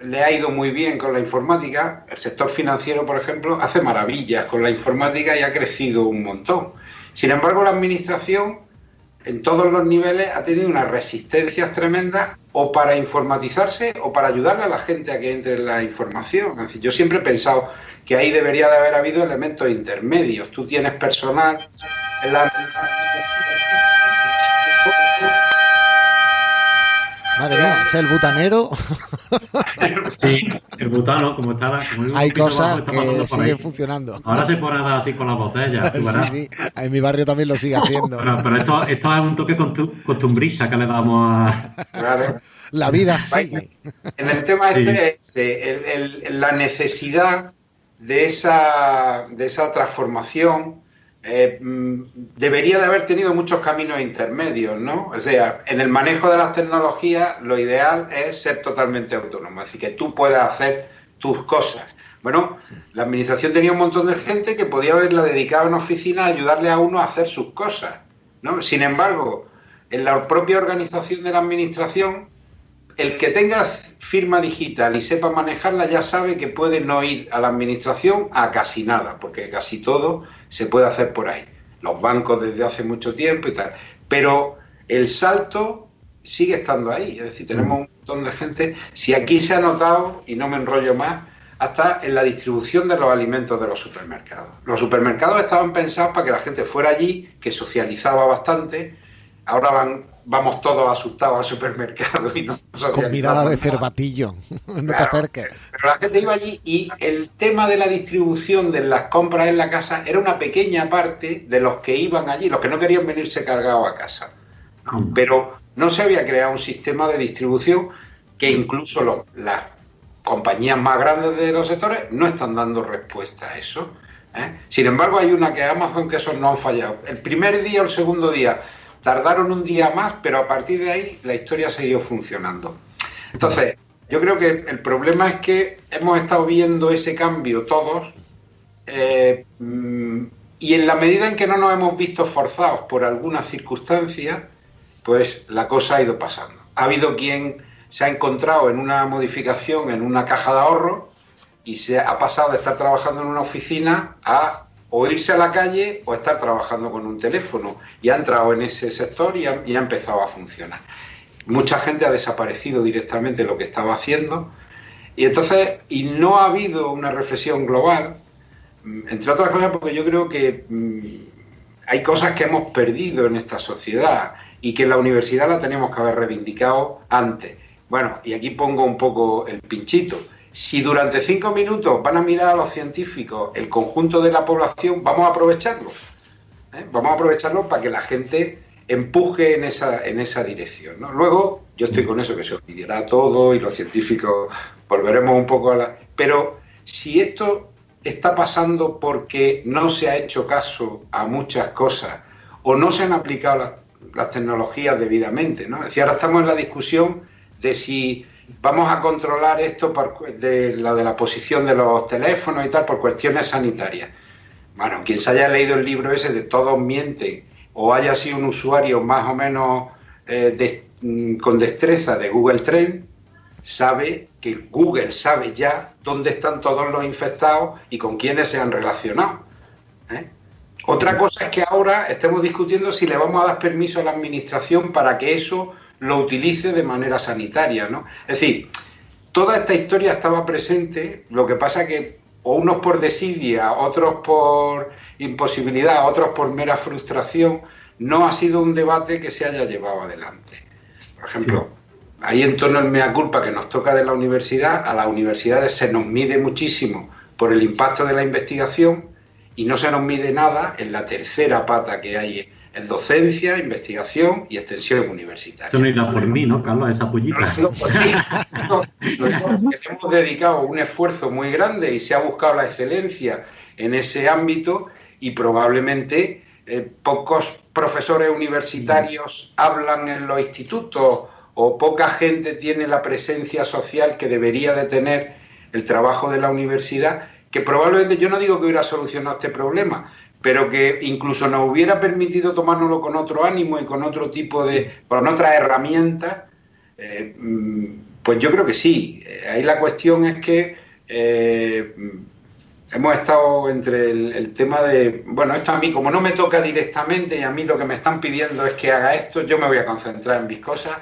le ha ido muy bien con la informática, el sector financiero, por ejemplo, hace maravillas con la informática y ha crecido un montón. Sin embargo, la administración en todos los niveles ha tenido unas resistencias tremendas o para informatizarse o para ayudarle a la gente a que entre en la información. Yo siempre he pensado que ahí debería de haber habido elementos intermedios. Tú tienes personal la Madre mía, es el butanero. Sí, el butano, como estaba. Hay cosas que siguen funcionando. Ahora se pone así con las botellas. Sí, sí, en mi barrio también lo sigue haciendo. Pero, esto, esto, es un toque costumbrista que le damos a. La vida sigue. En el tema este, la necesidad de esa, de esa transformación eh, mm, debería de haber tenido muchos caminos intermedios, ¿no? O sea, en el manejo de las tecnologías lo ideal es ser totalmente autónomo, es decir, que tú puedas hacer tus cosas. Bueno, la administración tenía un montón de gente que podía haberla dedicado en oficina a ayudarle a uno a hacer sus cosas, ¿no? Sin embargo, en la propia organización de la administración, el que tenga firma digital y sepa manejarla ya sabe que puede no ir a la administración a casi nada, porque casi todo se puede hacer por ahí. Los bancos desde hace mucho tiempo y tal. Pero el salto sigue estando ahí. Es decir, tenemos un montón de gente. Si aquí se ha notado, y no me enrollo más, hasta en la distribución de los alimentos de los supermercados. Los supermercados estaban pensados para que la gente fuera allí, que socializaba bastante. Ahora van, vamos todos asustados al supermercado y no Con mirada de cervatillo, no te acerques. Pero la gente iba allí y el tema de la distribución de las compras en la casa era una pequeña parte de los que iban allí, los que no querían venirse cargados a casa. Pero no se había creado un sistema de distribución que incluso las compañías más grandes de los sectores no están dando respuesta a eso. ¿eh? Sin embargo, hay una que Amazon que esos no han fallado. El primer día o el segundo día tardaron un día más, pero a partir de ahí la historia seguido funcionando. Entonces, yo creo que el problema es que hemos estado viendo ese cambio todos eh, mm, y en la medida en que no nos hemos visto forzados por alguna circunstancia, pues la cosa ha ido pasando. Ha habido quien se ha encontrado en una modificación en una caja de ahorro y se ha pasado de estar trabajando en una oficina a o irse a la calle o estar trabajando con un teléfono y ha entrado en ese sector y ha, y empezado a funcionar. Mucha gente ha desaparecido directamente lo que estaba haciendo y entonces, y no ha habido una reflexión global, mm, entre otras cosas porque yo creo que mm, hay cosas que hemos perdido en esta sociedad y que en la universidad la tenemos que haber reivindicado antes. Bueno, y aquí pongo un poco el pinchito. Si durante cinco minutos van a mirar a los científicos el conjunto de la población, vamos a aprovecharlo. ¿eh? Vamos a aprovecharlo para que la gente empuje en esa, en esa dirección. Luego, yo estoy con eso, que se olvidará todo y los científicos volveremos un poco a la... Pero si esto está pasando porque no se ha hecho caso a muchas cosas o no se han aplicado las las tecnologías debidamente. ¿no? Es decir, ahora estamos en la discusión de si vamos a controlar esto por, de lo de la posición de los teléfonos y tal por cuestiones sanitarias. Bueno, quien se haya leído el libro ese de Todos mienten o haya sido un usuario más o menos eh, mm, con destreza de Google Trend, sabe que Google sabe ya dónde están todos los infectados y con quiénes se han relacionado. ¿eh? Otra cosa es que ahora estemos discutiendo si le vamos a dar permiso a la administración para que eso lo utilice de manera sanitaria, ¿no? Es decir, toda esta historia estaba presente, lo que pasa que o unos por desidia, otros por imposibilidad, otros por mera frustración, no ha sido un debate que se haya llevado adelante. Por ejemplo, ahí en torno al mea culpa que nos toca de la universidad, a las universidades se nos mide muchísimo por el impacto de la investigación, y no se nos mide nada en la tercera pata que hay en docencia, investigación y extensión universitaria. Eso no irá por mí, ¿no, Carlos? Esa pollita. hemos dedicado un esfuerzo muy grande y se ha buscado la excelencia en ese ámbito y probablemente eh, pocos profesores universitarios hablan en los institutos o poca gente tiene la presencia social que debería de tener el trabajo de la universidad que probablemente yo no digo que hubiera solucionado este problema, pero que incluso nos hubiera permitido tomárnoslo con otro ánimo y con otro tipo de, con otras herramientas, eh, mm, pues yo creo que sí. Eh, ahí la cuestión es que eh, hemos estado entre el, tema de, bueno, esto a mí como no me toca directamente y a mí lo que me están pidiendo es que haga esto, yo me voy a concentrar en mis cosas.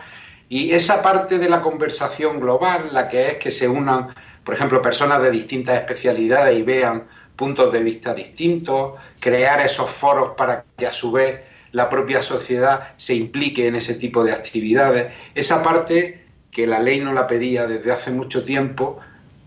Y esa parte de la conversación global, la que es que se unan por ejemplo, personas de distintas especialidades y vean puntos de vista distintos, crear esos foros para que a su vez la propia sociedad se implique en ese tipo de actividades. Esa parte que la ley no la pedía desde hace mucho tiempo,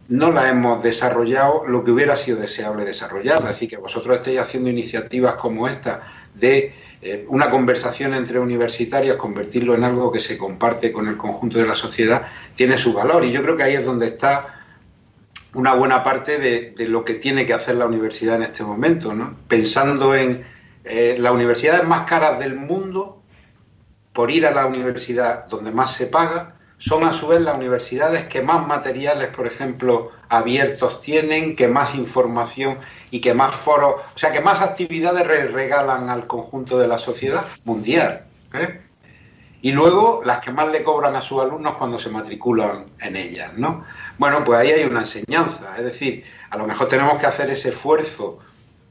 no la hemos desarrollado lo que hubiera sido deseable desarrollar. Es decir, que vosotros estéis haciendo iniciativas como esta de eh, una conversación entre universitarios, convertirlo en algo que se comparte con el conjunto de la sociedad, tiene su valor. Y yo creo que ahí es donde está una buena parte de, lo que tiene que hacer la universidad en este momento, ¿no? Pensando en eh, las universidades más caras del mundo, por ir a la universidad donde más se paga, son a su vez las universidades que más materiales, por ejemplo, abiertos tienen, que más información y que más foros, o sea, que más actividades regalan al conjunto de la sociedad mundial. ¿eh? y luego las que más le cobran a sus alumnos cuando se matriculan en ellas, ¿no? Bueno, pues ahí hay una enseñanza, es decir, a lo mejor tenemos que hacer ese esfuerzo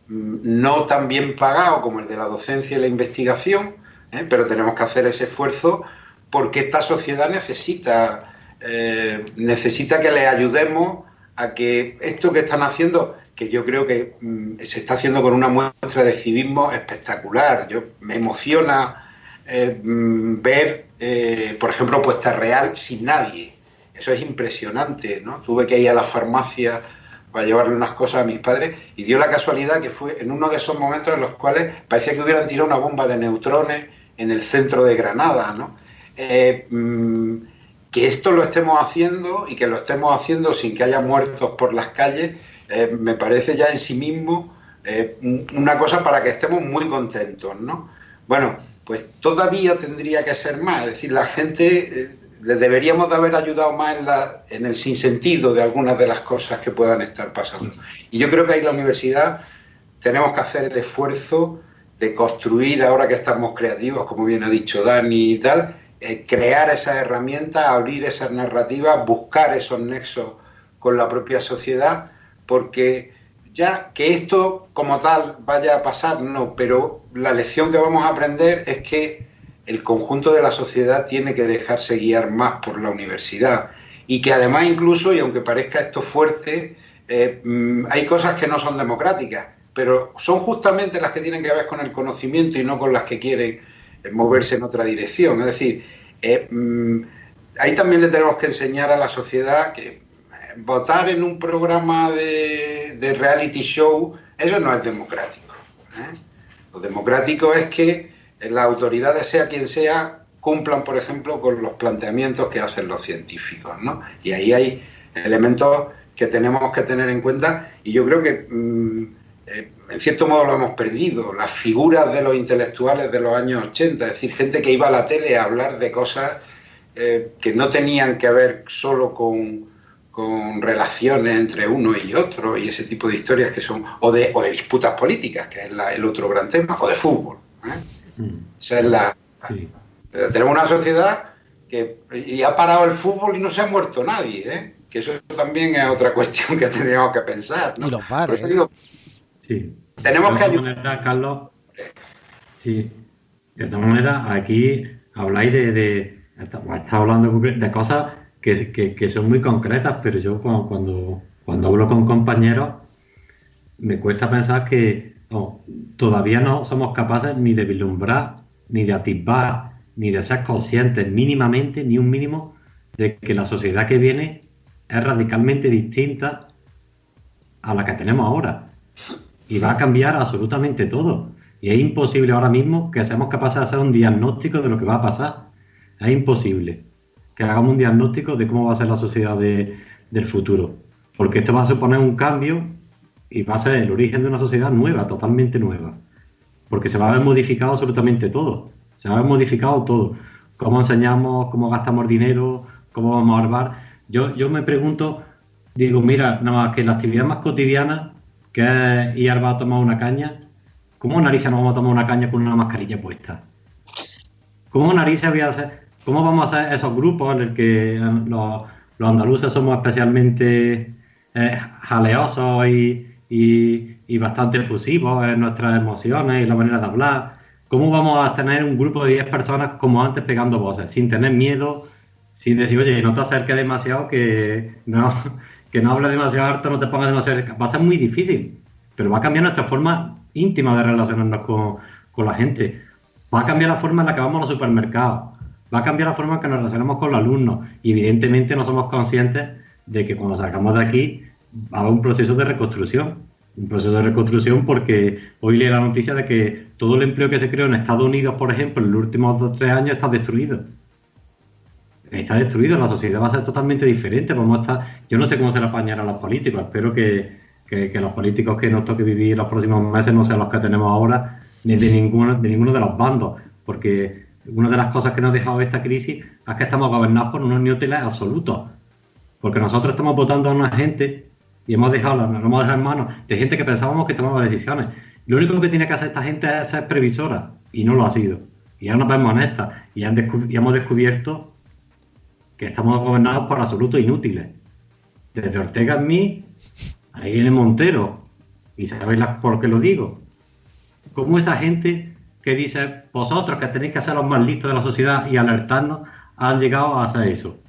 mm, no tan bien pagado como el de la docencia y la investigación, ¿eh? pero tenemos que hacer ese esfuerzo porque esta sociedad necesita, eh, necesita que le ayudemos a que esto que están haciendo, que yo creo que mm, se está haciendo con una muestra de civismo espectacular, yo, me emociona eh, mm, ver, por ejemplo, Puesta Real sin nadie. Eso es impresionante, ¿no? Tuve que ir a la farmacia para llevarle unas cosas a mis padres y dio la casualidad que fue en uno de esos momentos en los cuales parecía que hubieran tirado una bomba de neutrones en el centro de Granada, ¿no? Eh, mm, que esto lo estemos haciendo y que lo estemos haciendo sin que haya muertos por las calles, eh, me parece ya en sí mismo eh, una cosa para que estemos muy contentos, ¿no? Bueno, pues todavía tendría que ser más, es decir, la gente deberíamos de haber ayudado más en, la, en el sinsentido de algunas de las cosas que puedan estar pasando. Y yo creo que ahí la universidad tenemos que hacer el esfuerzo de construir, ahora que estamos creativos, como bien ha dicho Dani y tal, eh, crear esas herramientas, abrir esas narrativas, buscar esos nexos con la propia sociedad, porque ya que esto como tal vaya a pasar, no, pero la lección que vamos a aprender es que el conjunto de la sociedad tiene que dejarse guiar más por la universidad. Y que además incluso, y aunque parezca esto fuerte, eh, mm, hay cosas que no son democráticas, pero son justamente las que tienen que ver con el conocimiento y no con las que quieren eh, moverse en otra dirección. Es decir, eh, mm, ahí también le tenemos que enseñar a la sociedad que votar en un programa de, de reality show, eso no es democrático. Lo democrático es que las autoridades, sea quien sea, cumplan, por ejemplo, con los planteamientos que hacen los científicos, ¿no? Y ahí hay elementos que tenemos que tener en cuenta y yo creo que mm, eh, en cierto modo lo hemos perdido, las figuras de los intelectuales de los años 80, es decir, gente que iba a la tele a hablar de cosas eh, que no tenían que ver solo con, relaciones entre uno y otro y ese tipo de historias que son, o de, o de disputas políticas, que es el otro gran tema, o de fútbol. ¿eh? Es la. Tenemos una sociedad que y ha parado el fútbol y no se ha muerto nadie, ¿eh? que eso también es otra cuestión que tendríamos que pensar. Y los bares. sí. Tenemos que ayudar. Carlos, sí. De todas maneras, aquí habláis de. de hablando de cosas que, son muy concretas, pero yo cuando, cuando hablo con compañeros me cuesta pensar que todavía no somos capaces ni de vislumbrar, ni de atisbar, ni de ser conscientes mínimamente, ni un mínimo, de que la sociedad que viene es radicalmente distinta a la que tenemos ahora. Y va a cambiar absolutamente todo. Y es imposible ahora mismo que seamos capaces de hacer un diagnóstico de lo que va a pasar. Es imposible que hagamos un diagnóstico de cómo va a ser la sociedad del futuro. Porque esto va a suponer un cambio y va a ser el origen de una sociedad nueva, totalmente nueva. Porque se va a haber modificado absolutamente todo. Se va a haber modificado todo. Cómo enseñamos, cómo gastamos dinero, cómo vamos a armar. Yo, yo me pregunto, digo, mira, nada más que la actividad más cotidiana, que es ir a tomar una caña, ¿cómo narices nos vamos a tomar una caña con una mascarilla puesta? ¿Cómo narices voy a hacer? ¿Cómo vamos a hacer esos grupos en el que los, andaluces somos especialmente eh, jaleosos y, y, bastante efusivos en nuestras emociones y la manera de hablar. ¿Cómo vamos a tener un grupo de 10 personas como antes pegando voces, sin tener miedo, sin decir, oye, no te acerques demasiado, que no, que no hables demasiado harto, no te pongas demasiado Va a ser muy difícil, pero va a cambiar nuestra forma íntima de relacionarnos con, con la gente. Va a cambiar la forma en la que vamos a los supermercados. Va a cambiar la forma en que nos relacionamos con los alumnos. Y evidentemente no somos conscientes de que cuando salgamos de aquí a un proceso de reconstrucción un proceso de reconstrucción porque hoy leí la noticia de que todo el empleo que se creó en Estados Unidos, por ejemplo, en los últimos dos o tres años está destruido. Está destruido, la sociedad va a ser totalmente diferente. Vamos a estar, yo no sé cómo se le apañará a los políticos, espero que, los políticos que nos toque vivir los próximos meses no sean los que tenemos ahora, ni de ninguno, de ninguno de los bandos, porque una de las cosas que nos ha dejado esta crisis es que estamos gobernados por unos neoteles absolutos, porque nosotros estamos votando a una gente y hemos dejado, nos hemos dejado en manos de gente que pensábamos que tomaba decisiones. Lo único que tiene que hacer esta gente es ser previsora y no lo ha sido. Y ahora nos vemos en esta. Y, hemos descubierto que estamos gobernados por absolutos inútiles. Desde Ortega en mí, ahí viene Montero. Y sabéis por qué lo digo. Como esa gente que dice, vosotros que tenéis que ser los más listos de la sociedad y alertarnos, han llegado a hacer eso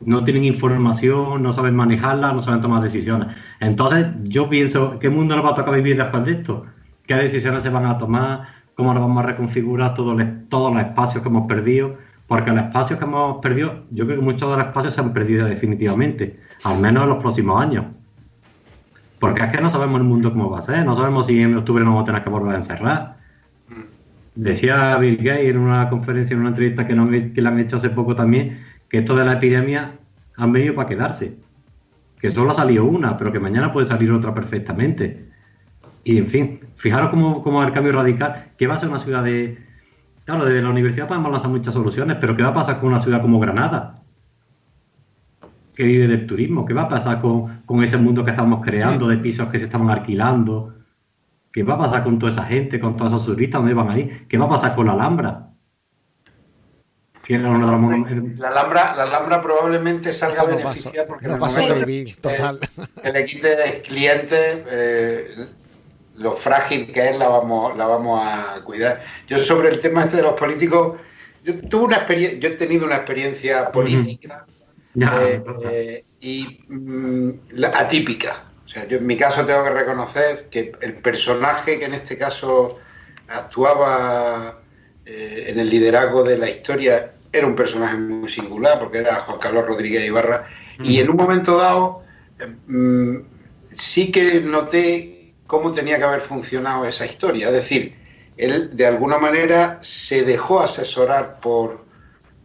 no tienen información, no saben manejarla, no saben tomar decisiones. Entonces, yo pienso, ¿qué mundo nos va a tocar vivir después de esto? ¿Qué decisiones se van a tomar? ¿Cómo nos vamos a reconfigurar todos los, todos los espacios que hemos perdido? Porque los espacios que hemos perdido, yo creo que muchos de los espacios se han perdido definitivamente, al menos en los próximos años. Porque es que no sabemos el mundo cómo va a ser, no sabemos si en octubre nos vamos a tener que volver a encerrar. Decía Bill Gates en una conferencia, en una entrevista que, que le han hecho hace poco también, que esto de la epidemia han venido para quedarse. Que solo ha salido una, pero que mañana puede salir otra perfectamente. Y en fin, fijaros cómo, cómo el cambio radical, que va a ser una ciudad de... Claro, desde la universidad podemos lanzar muchas soluciones, pero ¿qué va a pasar con una ciudad como Granada? Que vive del turismo. ¿Qué va a pasar con, con ese mundo que estamos creando, de pisos que se estaban alquilando? ¿Qué va a pasar con toda esa gente, con todos esos turistas? ¿Dónde van ahí? ¿Qué va a pasar con la Alhambra? La Alhambra, la Alhambra probablemente salga beneficiada porque no pasa total. Que, le quite clientes, eh, lo frágil que es la vamos, la vamos a cuidar. Yo sobre el tema este de los políticos, yo tuve una experiencia, yo he tenido una experiencia política eh, eh, y mm, atípica. O sea, yo en mi caso tengo que reconocer que el personaje que en este caso actuaba en el liderazgo de la historia era un personaje muy singular porque era Juan Carlos Rodríguez Ibarra y en un momento dado mm, sí que noté cómo tenía que haber funcionado esa historia, es decir, él de alguna manera se dejó asesorar por,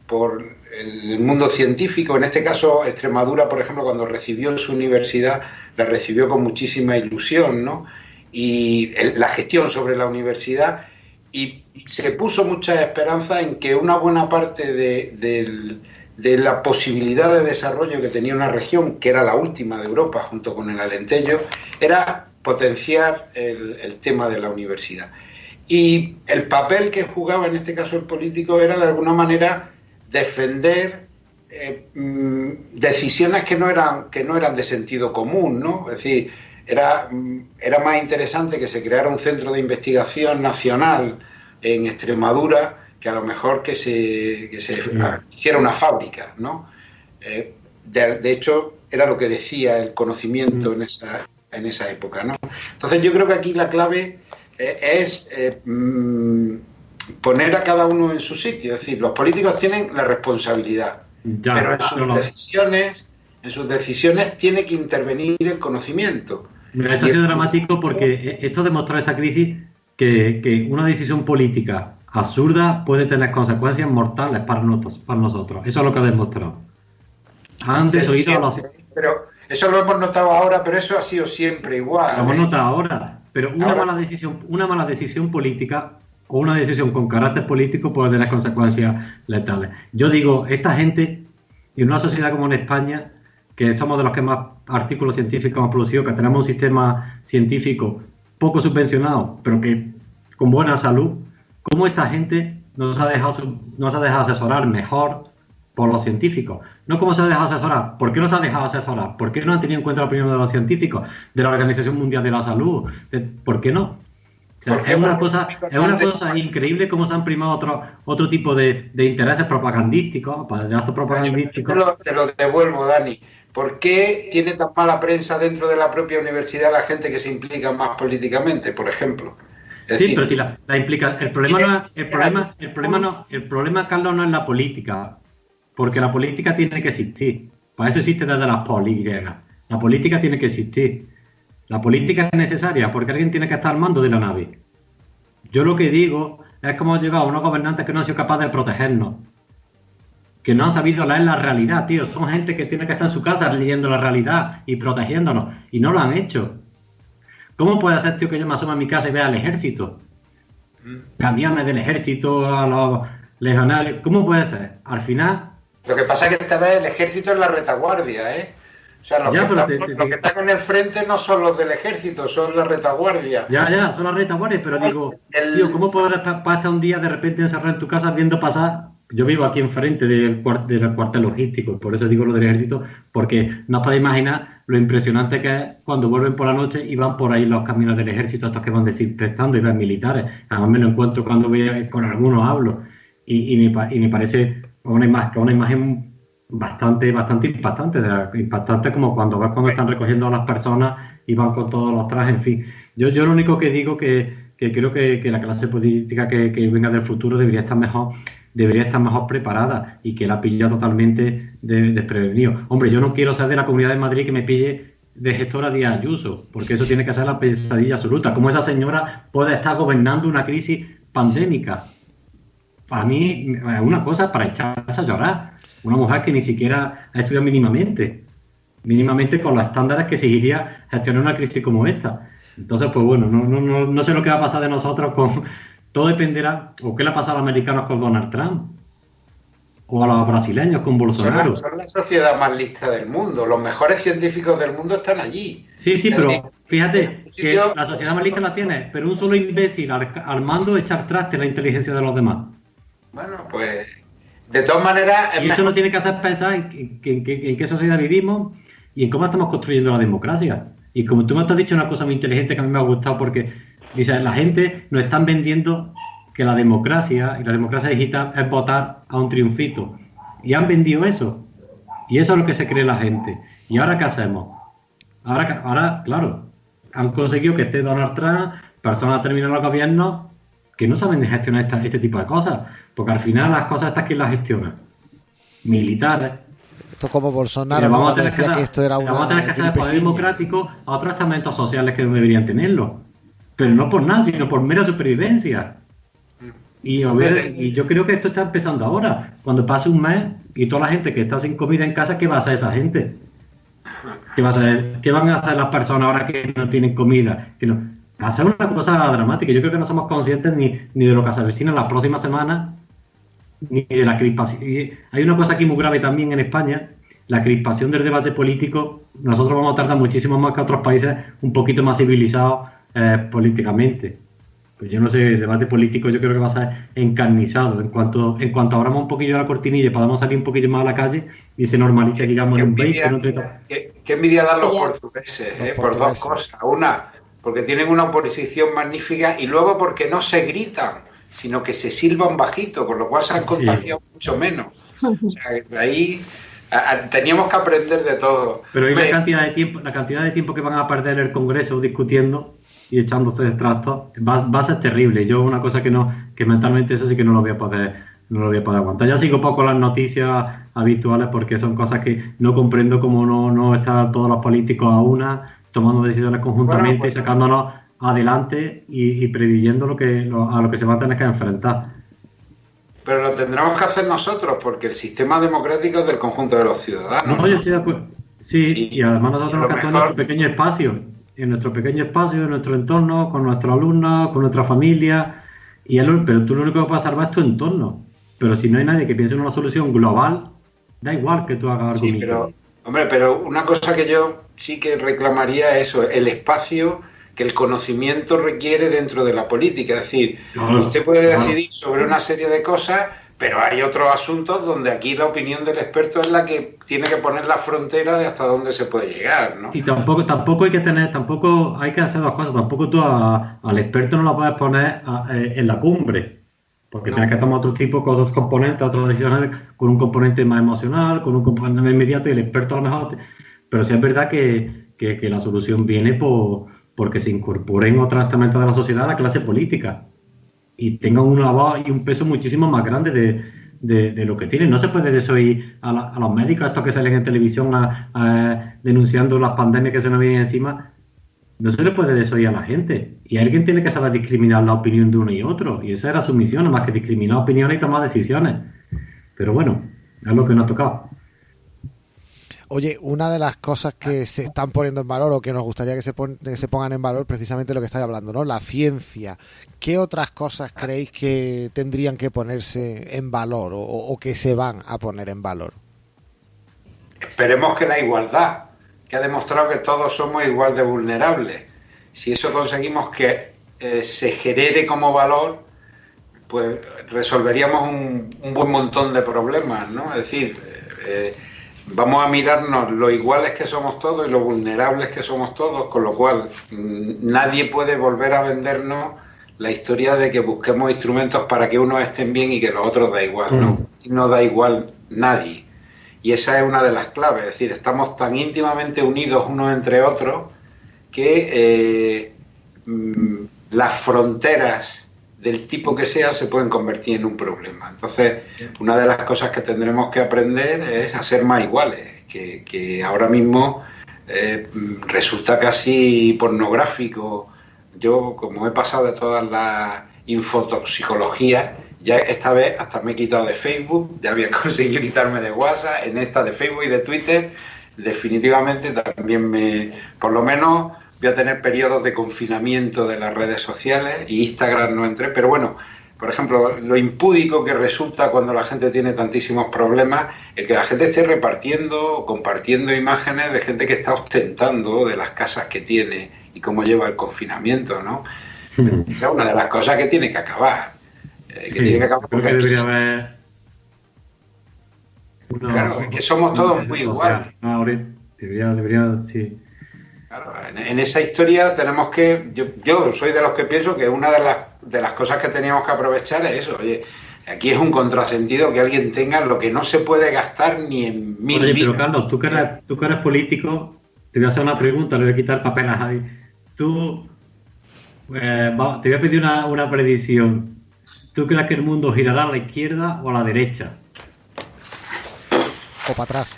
por el mundo científico, en este caso Extremadura, por ejemplo, cuando recibió su universidad, la recibió con muchísima ilusión, ¿no? Y la gestión sobre la universidad y se puso mucha esperanza en que una buena parte de, la posibilidad de desarrollo que tenía una región, que era la última de Europa junto con el Alentejo, era potenciar el, tema de la universidad. Y el papel que jugaba en este caso el político era de alguna manera defender eh, mm, decisiones que no, eran, que no eran de sentido común, ¿no? Es decir, era, era más interesante que se creara un centro de investigación nacional en Extremadura que a lo mejor que se, hiciera una fábrica, ¿no? Eh, de, hecho, era lo que decía el conocimiento en esa, en esa época, ¿no? Entonces yo creo que aquí la clave eh, es eh, mm, poner a cada uno en su sitio, es decir, los políticos tienen la responsabilidad, pero en sus decisiones en sus decisiones tiene que intervenir el conocimiento. Mira, esto ha sido dramático porque e, esto demostró esta crisis que, una decisión política absurda puede tener consecuencias mortales para nosotros. Para nosotros. Eso es lo que ha demostrado. Han desoído a los... Pero eso lo hemos notado ahora, pero eso ha sido siempre igual. Lo hemos ¿eh? notado ahora. Pero una mala decisión, una mala decisión política o una decisión con carácter político puede tener consecuencias letales. Yo digo, esta gente, en una sociedad como en España, que somos de los que más artículos científicos hemos producido, que tenemos un sistema científico poco subvencionado, pero que con buena salud, ¿cómo esta gente nos ha dejado, nos ha dejado asesorar mejor por los científicos? No cómo se ha dejado asesorar, ¿por qué no se ha dejado asesorar? ¿Por qué no ha tenido en cuenta la opinión de los científicos, de la Organización Mundial de la Salud? ¿Por qué no? es una cosa, es una cosa increíble cómo se han primado otro, otro tipo de, intereses propagandísticos, de actos propagandísticos. te lo devuelvo, Dani. ¿Por qué tiene tan mala prensa dentro de la propia universidad la gente que se implica más políticamente, por ejemplo? sí, pero si la, implica, el problema no, el problema, el problema no, el problema, Carlos, no es la política, porque la política tiene que existir. Para eso existe desde las políticas. La política tiene que existir. La política es necesaria porque alguien tiene que estar al mando de la nave. Yo lo que digo es que hemos llegado a unos gobernantes que no han sido capaces de protegernos que no han sabido leer la realidad, tío. Son gente que tiene que estar en su casa leyendo la realidad y protegiéndonos. Y no lo han hecho. ¿Cómo puede ser, tío, que yo me asoma a mi casa y vea al ejército? Cambiarme del ejército a los legionarios. ¿Cómo puede ser? Al final. Lo que pasa es que esta vez el ejército es la retaguardia, ¿eh? O sea, los, que, están, en el frente no son los del ejército, son la retaguardia. Ya, ya, son las retaguardias, pero digo, tío, ¿cómo puedes estar un día de repente encerrado en tu casa viendo pasar? Yo vivo aquí enfrente del, del cuartel logístico, por eso digo lo del ejército, porque no os podéis imaginar lo impresionante que es cuando vuelven por la noche y van por ahí los caminos del ejército, estos que van desinfectando y van militares. Además me lo encuentro cuando voy con algunos hablo. Y, y, me, y me parece una imagen, bastante, bastante impactante, impactante como cuando ves cuando están recogiendo a las personas y van con todos los trajes, en fin. Yo, yo lo único que digo que, que creo que, que, la clase política que, que, venga del futuro debería estar mejor, debería estar mejor preparada y que la pilla totalmente desprevenido. Hombre, yo no quiero ser de la Comunidad de Madrid que me pille de gestora de Ayuso, porque eso tiene que ser la pesadilla absoluta. ¿Cómo esa señora puede estar gobernando una crisis pandémica? Para mí es una cosa para echarse a llorar una mujer que ni siquiera ha estudiado mínimamente, mínimamente con los estándares que exigiría gestionar una crisis como esta. Entonces, pues bueno, no, no, no, sé lo que va a pasar de nosotros con... Todo dependerá, o qué le ha pasado a los americanos con Donald Trump, o a los brasileños con Bolsonaro. Son la, sociedad más lista del mundo, los mejores científicos del mundo están allí. Sí, sí, pero fíjate que la sociedad más lista la tiene, pero un solo imbécil al, al mando echar traste la inteligencia de los demás. Bueno, pues de todas maneras. Y esto no tiene que hacer pensar en, qué sociedad vivimos y en cómo estamos construyendo la democracia. Y como tú me has dicho una cosa muy inteligente que a mí me ha gustado, porque dice, la gente nos están vendiendo que la democracia y la democracia digital es votar a un triunfito. Y han vendido eso. Y eso es lo que se cree la gente. ¿Y ahora qué hacemos? Ahora, ahora claro, han conseguido que esté Donald Trump, personas terminan los gobiernos que no saben gestionar este tipo de cosas. Porque al final las cosas estas que las gestionan. Militares. Esto como Bolsonaro vamos a tener que, que esto era Vamos a tener que hacer el poder democrático a otros estamentos sociales que no deberían tenerlo. Pero no por nada, sino por mera supervivencia. Y, y yo creo que esto está empezando ahora. Cuando pase un mes y toda la gente que está sin comida en casa, ¿qué va a hacer esa gente? ¿Qué, va a hacer? ¿Qué van a hacer las personas ahora que no tienen comida? Que no? Va a ser una cosa dramática. Yo creo que no somos conscientes ni, ni de lo que se avecina en las próximas semanas ni de la crispación. hay una cosa aquí muy grave también en España, la crispación del debate político. Nosotros vamos a tardar muchísimo más que otros países un poquito más civilizados eh, políticamente. Pues yo no sé, el debate político yo creo que va a ser encarnizado. En cuanto, en cuanto abramos un poquillo la cortinilla y podamos salir un poquillo más a la calle y se normalice, digamos, en un país. ¿Qué, qué envidia dan los portugueses, eh, por dos cosas. Una, porque tienen una oposición magnífica y luego porque no se gritan sino que se silban bajito, con lo cual se han contagiado mucho menos. O sea, ahí teníamos que aprender de todo. Pero hay la cantidad de tiempo, la cantidad de tiempo que van a perder el Congreso discutiendo y echándose de trastos va, a ser terrible. Yo una cosa que no, que mentalmente eso sí que no lo voy a poder, no lo voy a poder aguantar. Ya sigo poco las noticias habituales porque son cosas que no comprendo cómo no, no están todos los políticos a una tomando decisiones conjuntamente y pues sacándonos adelante y, previendo lo que, a lo que se va a tener que enfrentar. Pero lo tendremos que hacer nosotros, porque el sistema democrático es del conjunto de los ciudadanos. No, yo estoy de acuerdo. Sí, y, además nosotros tenemos que en nuestro pequeño espacio, en nuestro pequeño espacio, en nuestro entorno, con nuestros alumnos, con nuestra familia. Y pero tú lo único que puedes salvar es tu entorno. Pero si no hay nadie que piense en una solución global, da igual que tú hagas algo. Sí, pero, hombre, pero una cosa que yo sí que reclamaría es eso, el espacio que el conocimiento requiere dentro de la política. Es decir, usted puede decidir sobre una serie de cosas, pero hay otros asuntos donde aquí la opinión del experto es la que tiene que poner la frontera de hasta dónde se puede llegar, ¿no? Sí, tampoco, tampoco hay que tener, tampoco hay que hacer dos cosas. Tampoco tú al experto no lo puedes poner eh, en la cumbre. Porque tienes que tomar otro tipo, con otros componentes, otras decisiones, con un componente más emocional, con un componente más inmediato y el experto a lo mejor. Pero sí es verdad que, que la solución viene por, porque se incorporen otros estamentos de la sociedad a la clase política y tengan una voz y un peso muchísimo más grande de, lo que tienen. No se puede desoír a, a los médicos, estos que salen en televisión denunciando las pandemias que se nos vienen encima. No se le puede desoír a la gente. Y alguien tiene que saber discriminar la opinión de uno y otro. Y esa era su misión, más que discriminar opiniones y tomar decisiones. Pero bueno, es lo que nos ha tocado. Oye, una de las cosas que se están poniendo en valor o que nos gustaría que se, se pongan en valor, precisamente lo que estáis hablando, ¿no? La ciencia. ¿Qué otras cosas creéis que tendrían que ponerse en valor o, que se van a poner en valor? Esperemos que la igualdad. que ha demostrado que todos somos igual de vulnerables. Si eso conseguimos que eh, se genere como valor, pues resolveríamos un, buen montón de problemas, ¿no? Es decir, eh, vamos a mirarnos lo iguales que somos todos y lo vulnerables que somos todos, con lo cual mm, nadie puede volver a vendernos la historia de que busquemos instrumentos para que unos estén bien y que los otros da igual, ¿no? Mm. No da igual nadie. Y esa es una de las claves, es decir, estamos tan íntimamente unidos unos entre otros que eh, mm, las fronteras del tipo que sea se pueden convertir en un problema. Entonces, una de las cosas que tendremos que aprender es a ser más iguales, que, ahora mismo eh, resulta casi pornográfico. Yo, como he pasado de todas las infotoxicologías, ya esta vez hasta me he quitado de Facebook, ya había conseguido quitarme de WhatsApp, en esta de Facebook y de Twitter, definitivamente también me, por lo menos voy a tener periodos de confinamiento de las redes sociales y Instagram no entré, pero bueno, por ejemplo, lo impúdico que resulta cuando la gente tiene tantísimos problemas, el que la gente esté repartiendo o compartiendo imágenes de gente que está ostentando de las casas que tiene y cómo lleva el confinamiento, ¿no? Hmm. Es una de las cosas que tiene que acabar. Eh, que tiene que acabar porque debería haber Claro, es que somos todos muy iguales. No, debería, debería, sí en, esa historia tenemos que, yo, soy de los que pienso que una de las, de las cosas que teníamos que aprovechar es eso, oye, aquí es un contrasentido que alguien tenga lo que no se puede gastar ni en mil Oye, pero Carlos, tú que, eres, tú que eres político, te voy a hacer una pregunta, le voy a quitar papel a Javi. Tú, eh, te voy a pedir una, una predicción. ¿Tú crees que el mundo girará a la izquierda o a la derecha? O para atrás.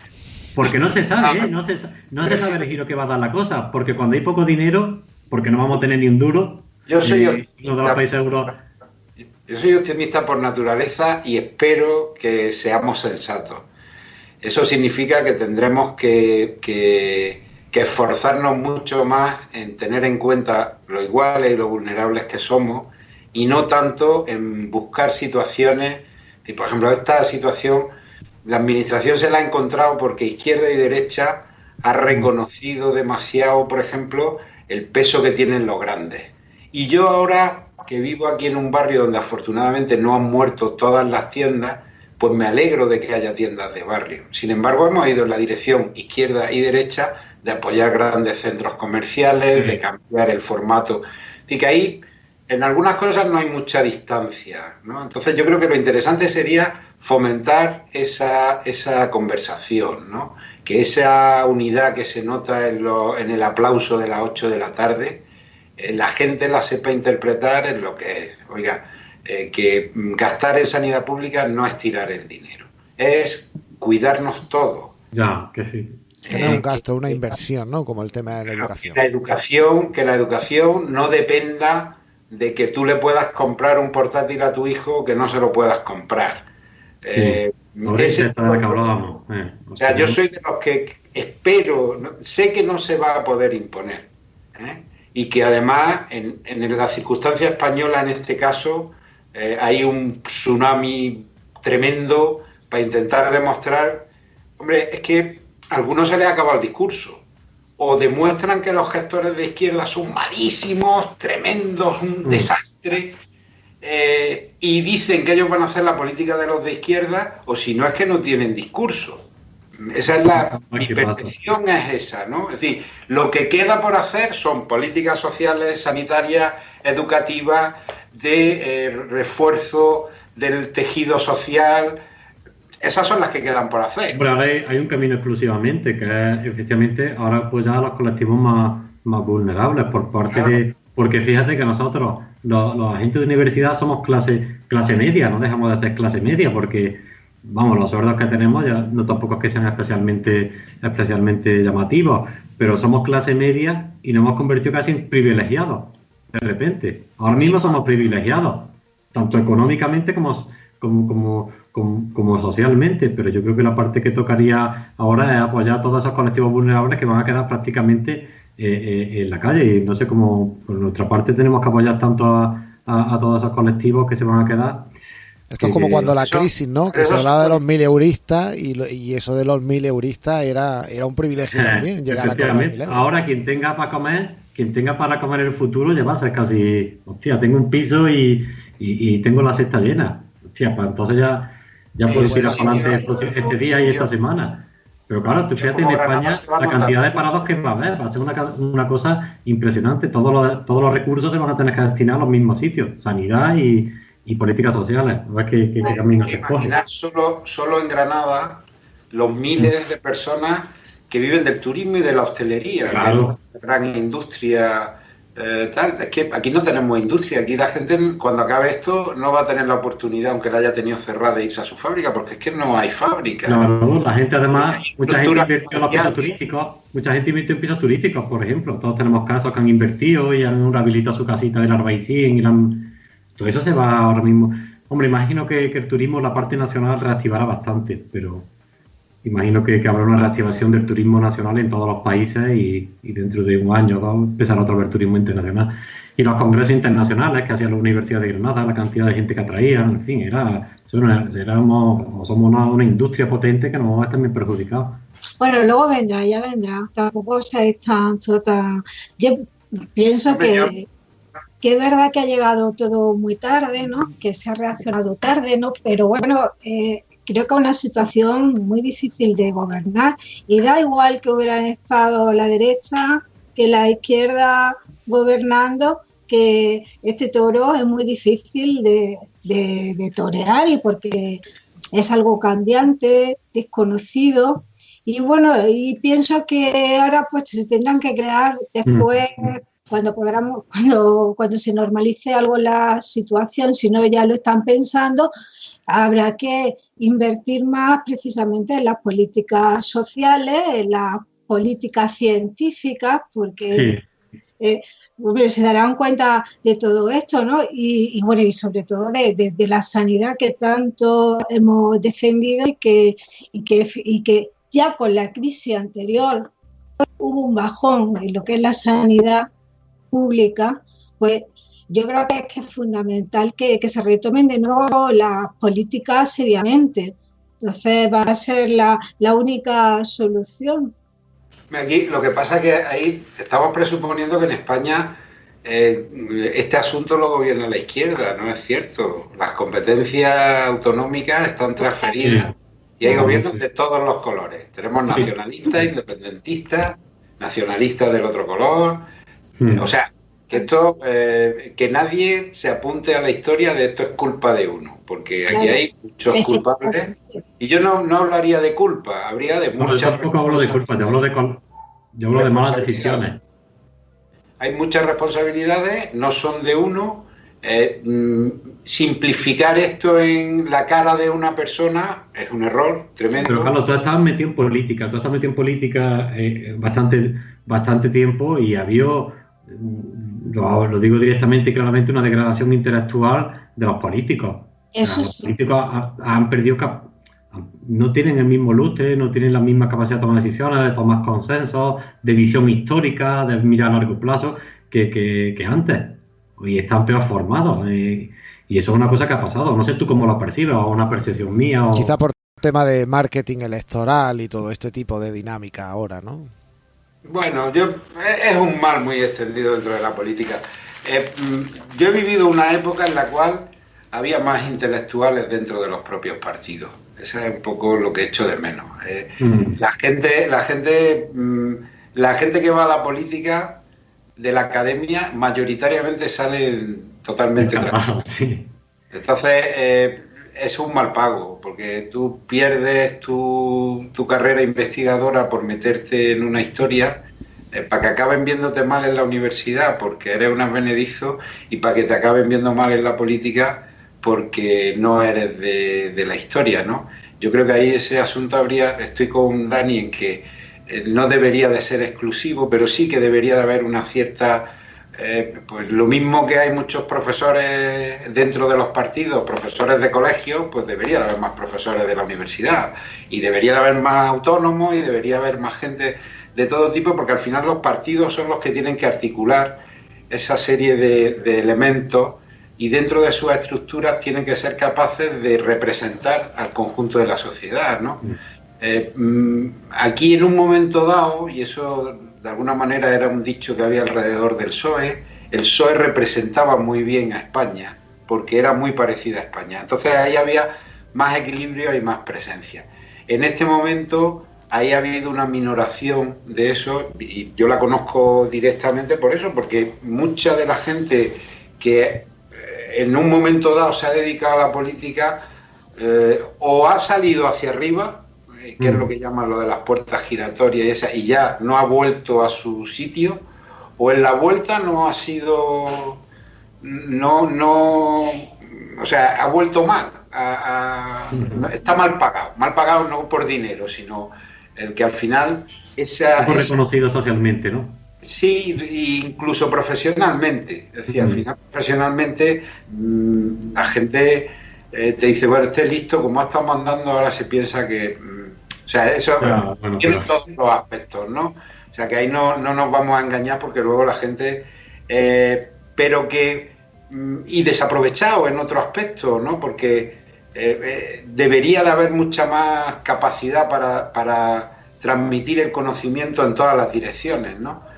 Porque no se sabe, ¿eh? no, se, no se sabe el giro que va a dar la cosa. Porque cuando hay poco dinero, porque no vamos a tener ni un duro, yo soy eh, Yo soy optimista por naturaleza y espero que seamos sensatos. Eso significa que tendremos que, que, esforzarnos mucho más en tener en cuenta lo iguales y lo vulnerables que somos y no tanto en buscar situaciones, y por ejemplo esta situación la administración se la ha encontrado porque izquierda y derecha ha reconocido demasiado, por ejemplo, el peso que tienen los grandes. Y yo ahora que vivo aquí en un barrio donde afortunadamente no han muerto todas las tiendas, pues me alegro de que haya tiendas de barrio. Sin embargo, hemos ido en la dirección izquierda y derecha de apoyar grandes centros comerciales, de cambiar el formato. Y que ahí, en algunas cosas no hay mucha distancia. Entonces yo creo que lo interesante sería fomentar esa, esa conversación, ¿no? que esa unidad que se nota en, lo, en el aplauso de las 8 de la tarde, eh, la gente la sepa interpretar en lo que es. Oiga, eh, que gastar en sanidad pública no es tirar el dinero, es cuidarnos todo. Ya, que sí. Que no es un gasto, una inversión, ¿no? Como el tema de la educación. La educación, que la educación no dependa de que tú le puedas comprar un portátil a tu hijo o que no se lo puedas comprar eh, hablábamos. Eh, o sea, yo soy de los que espero, sé que no se va a poder imponer. ¿eh? Y que además, en, la circunstancia española, en este caso, hay un tsunami tremendo para intentar demostrar. Hombre, es que a algunos se les acaba el discurso. O demuestran que los gestores de izquierda son malísimos, tremendos, un mm. desastre eh, y dicen que ellos van a hacer la política de los de izquierda, o si no es que no tienen discurso. Esa es la mi percepción es esa, ¿no? Es decir, lo que queda por hacer son políticas sociales, sanitarias, educativas, de eh, refuerzo del tejido social. Esas son las que quedan por hacer. Pero ahora hay, un camino exclusivamente, que es efectivamente ahora apoyar a los colectivos más, más vulnerables por parte de. Porque fíjate que nosotros los, agentes de universidad somos clase, clase media, no dejamos de ser clase media porque, vamos, los sueldos que tenemos ya no tampoco es que sean especialmente, especialmente llamativos, pero somos clase media y nos hemos convertido casi en privilegiados, de repente. Ahora mismo somos privilegiados, tanto económicamente como, como, como, socialmente, pero yo creo que la parte que tocaría ahora es apoyar a todos esos colectivos vulnerables que van a quedar prácticamente eh, eh, en la calle. Y no sé cómo, por nuestra parte, tenemos que apoyar tanto a, todos esos colectivos que se van a quedar. Esto es como cuando la crisis, ¿no? Que se hablaba de los mil euristas y, y eso de los mil euristas era, era un privilegio también. Llegar a Ahora quien tenga para comer, quien tenga para comer en el futuro ya va a ser casi, hostia, tengo un piso y, y, tengo la cesta llena. Hostia, pues entonces ya, ya puedo ir adelante este día y esta semana. Pero claro, tú fíjate en España la cantidad de parados que va a haber, va a ser una, una cosa impresionante. Todos los, todos los recursos se van a tener que destinar a los mismos sitios, sanidad y, y políticas sociales. A ver qué, qué, camino se Solo, solo en Granada los miles de personas que viven del turismo y de la hostelería, claro. de la gran industria eh, tal. Es que aquí no tenemos industria, aquí la gente cuando acabe esto no va a tener la oportunidad, aunque la haya tenido cerrada, de irse a su fábrica, porque es que no hay fábrica. No, no, la gente además, mucha gente invirtió en los pisos turísticos, mucha gente invirtió en pisos turísticos, por ejemplo. Todos tenemos casos que han invertido y han rehabilitado su casita de Arbaicín y Todo eso se va ahora mismo. Hombre, imagino que, que el turismo, la parte nacional, reactivará bastante, pero imagino que, habrá una reactivación del turismo nacional en todos los países y, dentro de un año o dos empezará otra vez el turismo internacional. Y los congresos internacionales que hacía la Universidad de Granada, la cantidad de gente que atraían, en fin, era, éramos, somos una, industria potente que nos vamos a estar bien perjudicados. Bueno, luego vendrá, ya vendrá. Tampoco se está toda... Yo pienso que, que es verdad que ha llegado todo muy tarde, ¿no? Que se ha reaccionado tarde, ¿no? Pero bueno, eh, creo que es una situación muy difícil de gobernar y da igual que hubieran estado la derecha que la izquierda gobernando, que este toro es muy difícil de, de, torear y porque es algo cambiante, desconocido. Y bueno, y pienso que ahora pues se tendrán que crear después, mm. cuando podamos, cuando, cuando se normalice algo la situación, si no ya lo están pensando, habrá que invertir más precisamente en las políticas sociales, en las políticas científicas, porque eh, se darán cuenta de todo esto, ¿no? Y, bueno, y sobre todo de, la sanidad que tanto hemos defendido y que, y que, y que ya con la crisis anterior hubo un bajón en lo que es la sanidad pública, pues yo creo que es, fundamental que, se retomen de nuevo las políticas seriamente. Entonces va a ser la, única solución. Aquí lo que pasa es que ahí estamos presuponiendo que en España eh, este asunto lo gobierna la izquierda, no es cierto. Las competencias autonómicas están transferidas y hay gobiernos de todos los colores. Tenemos nacionalistas, independentistas, nacionalistas del otro color. Hmm. O sea, esto, eh, que nadie se apunte a la historia de esto es culpa de uno, porque aquí hay muchos culpables. Y yo no, no hablaría de culpa, habría de muchas. yo tampoco hablo de culpa, yo hablo de, yo hablo de malas decisiones. Hay muchas responsabilidades, no son de uno. Eh, mm, simplificar esto en la cara de una persona es un error tremendo. Pero Carlos, tú estabas metido en política, tú estás metido en política eh, bastante, bastante tiempo y había lo, digo directamente y claramente, una degradación intelectual de los políticos. los políticos han perdido, no tienen el mismo lustre, no tienen la misma capacidad de tomar decisiones, de tomar consensos, de visión histórica, de mirar a largo plazo que, que, antes. Y están peor formados. Y eso es una cosa que ha pasado. No sé tú cómo lo percibes, o una percepción mía. O... Quizá por tema de marketing electoral y todo este tipo de dinámica ahora, ¿no? Bueno, yo es un mal muy extendido dentro de la política. Eh, mm, yo he vivido una época en la cual había más intelectuales dentro de los propios partidos. Eso es un poco lo que he hecho de menos. Eh. Mm. La gente, la gente, mm, la gente que va a la política de la academia mayoritariamente sale totalmente sí. Entonces, eh, es un mal pago, porque tú pierdes tu, carrera investigadora por meterte en una historia, eh, para que acaben viéndote mal en la universidad porque eres un advenedizo y para que te acaben viendo mal en la política porque no eres de, la historia, ¿no? Yo creo que ahí ese asunto habría, estoy con Dani en que eh, no debería de ser exclusivo, pero sí que debería de haber una cierta eh, pues lo mismo que hay muchos profesores dentro de los partidos, profesores de colegio, pues debería de haber más profesores de la universidad y debería de haber más autónomos y debería haber más gente de todo tipo, porque al final los partidos son los que tienen que articular esa serie de, elementos y dentro de sus estructuras tienen que ser capaces de representar al conjunto de la sociedad, ¿no? Mm. Eh, mm, aquí en un momento dado, y eso de alguna manera era un dicho que había alrededor del PSOE, el PSOE representaba muy bien a España, porque era muy parecida a España. Entonces ahí había más equilibrio y más presencia. En este momento ahí ha habido una minoración de eso, y yo la conozco directamente por eso, porque mucha de la gente que en un momento dado se ha dedicado a la política eh, o ha salido hacia arriba, eh, que es lo mm. que llaman lo de las puertas giratorias y, esa, y ya no ha vuelto a su sitio, o en la vuelta no ha sido, no, no, o sea, ha vuelto mal, está mal pagado, mal pagado no por dinero, sino el que al final esa... reconocido socialmente, ¿no? Sí, incluso profesionalmente. Es decir, al final profesionalmente mm, la gente eh, te dice, bueno, esté listo, como ha estado mandando, ahora se piensa que... O sea, eso tiene todos los aspectos, ¿no? O sea, que ahí no, no nos vamos a engañar porque luego la gente... Eh, pero que... Mm, y desaprovechado en otro aspecto, ¿no? Porque eh, debería de haber mucha más capacidad para, para transmitir el conocimiento en todas las direcciones, ¿no?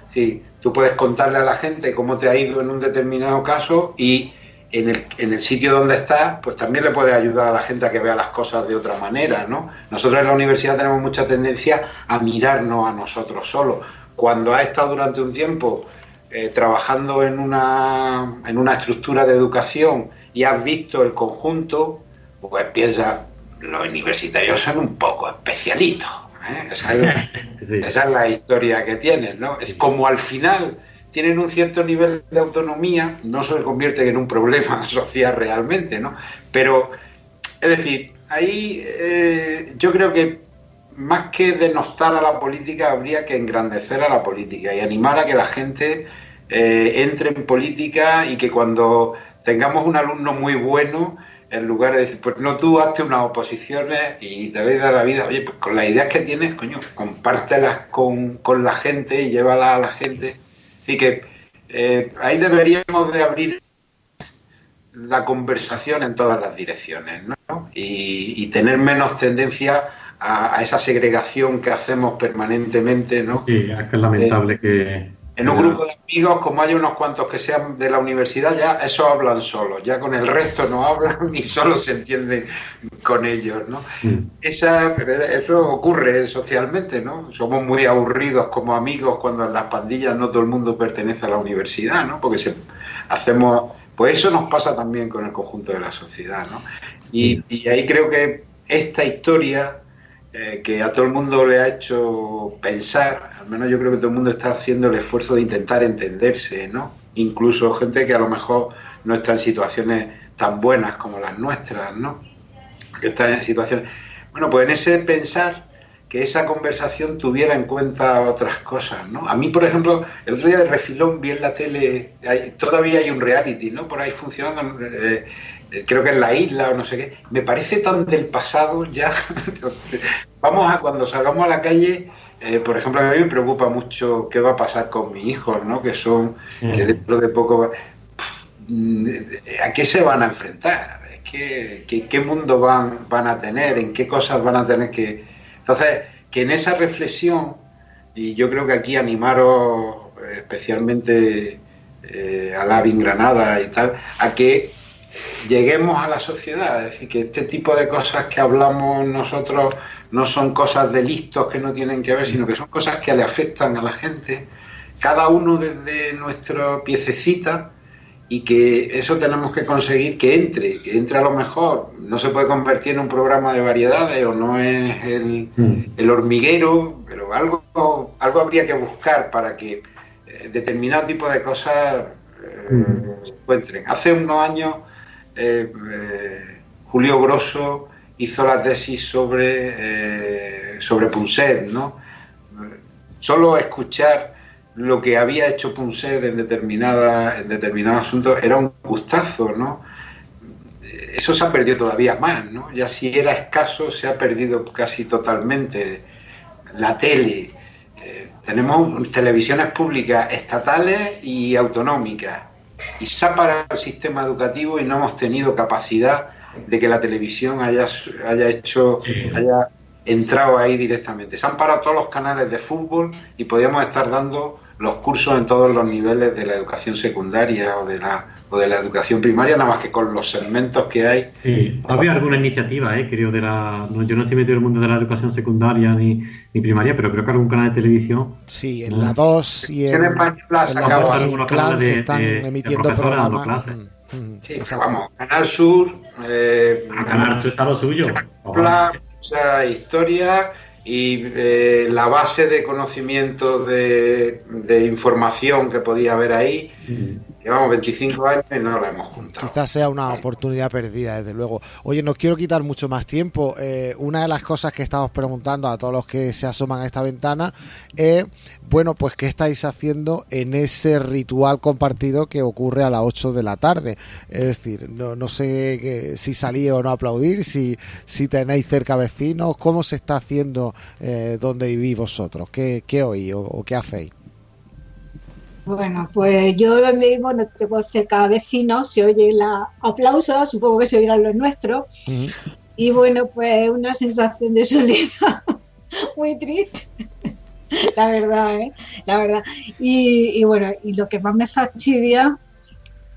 tú puedes contarle a la gente cómo te ha ido en un determinado caso y en el, en el, sitio donde estás, pues también le puedes ayudar a la gente a que vea las cosas de otra manera, ¿no? Nosotros en la universidad tenemos mucha tendencia a mirarnos a nosotros solos. Cuando has estado durante un tiempo eh, trabajando en una, en una estructura de educación y has visto el conjunto, pues piensas, los universitarios son un poco especialitos ¿eh? Esa, es, la historia que tienen, ¿no? Es como al final tienen un cierto nivel de autonomía, no se convierten en un problema social realmente, ¿no? Pero, es decir, ahí eh, yo creo que más que denostar a la política, habría que engrandecer a la política y animar a que la gente eh, entre en política y que cuando tengamos un alumno muy bueno, en lugar de decir, pues no tú hazte unas oposiciones y te veis de la vida, oye, pues con las ideas que tienes, coño, compártelas con, la gente y llévalas a la gente. Así que eh, ahí deberíamos de abrir la conversación en todas las direcciones, ¿no? Y, tener menos tendencia a, esa segregación que hacemos permanentemente, ¿no? Sí, es que es lamentable eh, que, en un grupo de amigos, como hay unos cuantos que sean de la universidad, ya eso hablan solos, ya con el resto no hablan ni solo se entienden con ellos, ¿no? Mm. Esa, eso ocurre socialmente, ¿no? Somos muy aburridos como amigos cuando en las pandillas no todo el mundo pertenece a la universidad, ¿no? Porque se, hacemos, pues eso nos pasa también con el conjunto de la sociedad, ¿no? Y, y ahí creo que esta historia eh, que a todo el mundo le ha hecho pensar, al menos yo creo que todo el mundo está haciendo el esfuerzo de intentar entenderse, ¿no? Incluso gente que a lo mejor no está en situaciones tan buenas como las nuestras, ¿no? Que está en situaciones... Bueno, pues en ese pensar que esa conversación tuviera en cuenta otras cosas, ¿no? A mí, por ejemplo, el otro día de refilón vi en la tele, todavía hay un reality, ¿no? Por ahí funcionando, eh, creo que en la isla o no sé qué, me parece tan del pasado ya. Vamos a cuando salgamos a la calle, eh, por ejemplo, a mí me preocupa mucho qué va a pasar con mis hijos, ¿no? Que son, que dentro de poco, ¿a qué se van a enfrentar? ¿Qué, qué, mundo van, van a tener? ¿En qué cosas van a tener que...? Entonces, que en esa reflexión, y yo creo que aquí animaros eh, especialmente a Lavin Granada y tal, a que lleguemos a la sociedad, es decir, que este tipo de cosas que hablamos nosotros no son cosas de listos que no tienen que ver, sino que son cosas que le afectan a la gente, cada uno desde nuestra piececita, y que eso tenemos que conseguir que entre, que entre a lo mejor, no se puede convertir en un programa de variedades o no es el, mm. hormiguero, pero algo, algo habría que buscar para que eh, determinado tipo de cosas eh, mm. se encuentren. Hace unos años eh, eh, Julio Grosso hizo la tesis sobre, eh, sobre ¿no? Solo escuchar lo que había hecho Punset en, determinada, en determinados asuntos era un gustazo, ¿no? Eso se ha perdido todavía más, ¿no? Ya si era escaso, se ha perdido casi totalmente. La tele, tenemos televisiones públicas estatales y autonómicas y se ha parado el sistema educativo y no hemos tenido capacidad de que la televisión haya, haya hecho, haya entrado ahí directamente. Se han parado todos los canales de fútbol y podíamos estar dando los cursos en todos los niveles de la educación secundaria o de la, o de la educación primaria, nada más que con los segmentos que hay. Sí, había alguna iniciativa, eh, creo, de la... yo no estoy metido en el mundo de la educación secundaria ni, ni primaria, pero creo que algún canal de televisión... Sí, en la 2 y en, en, la Plan se están emitiendo programas. Mm, mm, sí, vamos, Canal Sur... Eh, Canal Sur está lo suyo. mucha historia y eh, la base de conocimiento de, de, información que podía haber ahí mm. Llevamos 25 años y no la hemos juntado. Quizás sea una oportunidad perdida, desde luego. Oye, no quiero quitar mucho más tiempo. Eh, una de las cosas que estamos preguntando a todos los que se asoman a esta ventana es, bueno, pues qué estáis haciendo en ese ritual compartido que ocurre a las 8 de la tarde. Es decir, no, no sé si salí o no a aplaudir, si, si tenéis cerca vecinos, cómo se está haciendo eh, donde vivís vosotros, qué, qué oís o qué hacéis. Bueno, pues yo donde vivo no tengo cerca vecinos, se oyen los aplausos, supongo que se oirán los nuestros. Y bueno, pues una sensación de soledad muy triste, la verdad, ¿eh? La verdad. Y, bueno, y lo que más me fastidia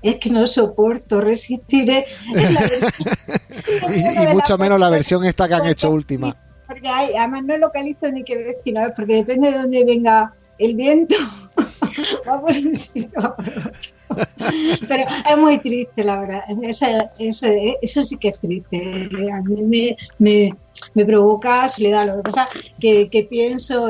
es que no soporto resistir. y, mucho menos la versión esta que han hecho última. Porque además no localizo ni qué vecino, porque depende de dónde venga el viento. Pero es muy triste, la verdad. Eso, eso, sí que es triste. A mí me, me, provoca soledad. Lo que pasa que, que pienso,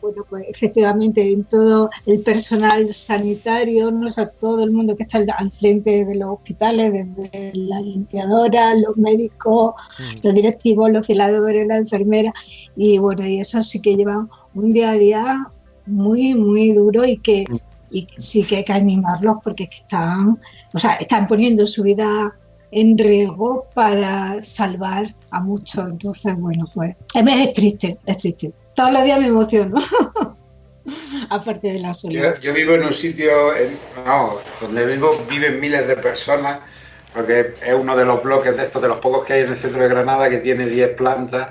bueno, pues efectivamente en todo el personal sanitario, no o todo el mundo que está al frente de los hospitales, desde la limpiadora, los médicos, mm. los directivos, los celadores, la enfermera, y bueno, y eso sí que llevan un día a día muy, muy duro y que y sí que hay que animarlos porque están, o sea, están poniendo su vida en riesgo para salvar a muchos. Entonces, bueno, pues es triste, es triste. Todos los días me emociono. Aparte de la soledad. Yo, vivo en un sitio, donde vivo viven miles de personas, porque es uno de los bloques de estos, de los pocos que hay en el centro de Granada, que tiene 10 plantas.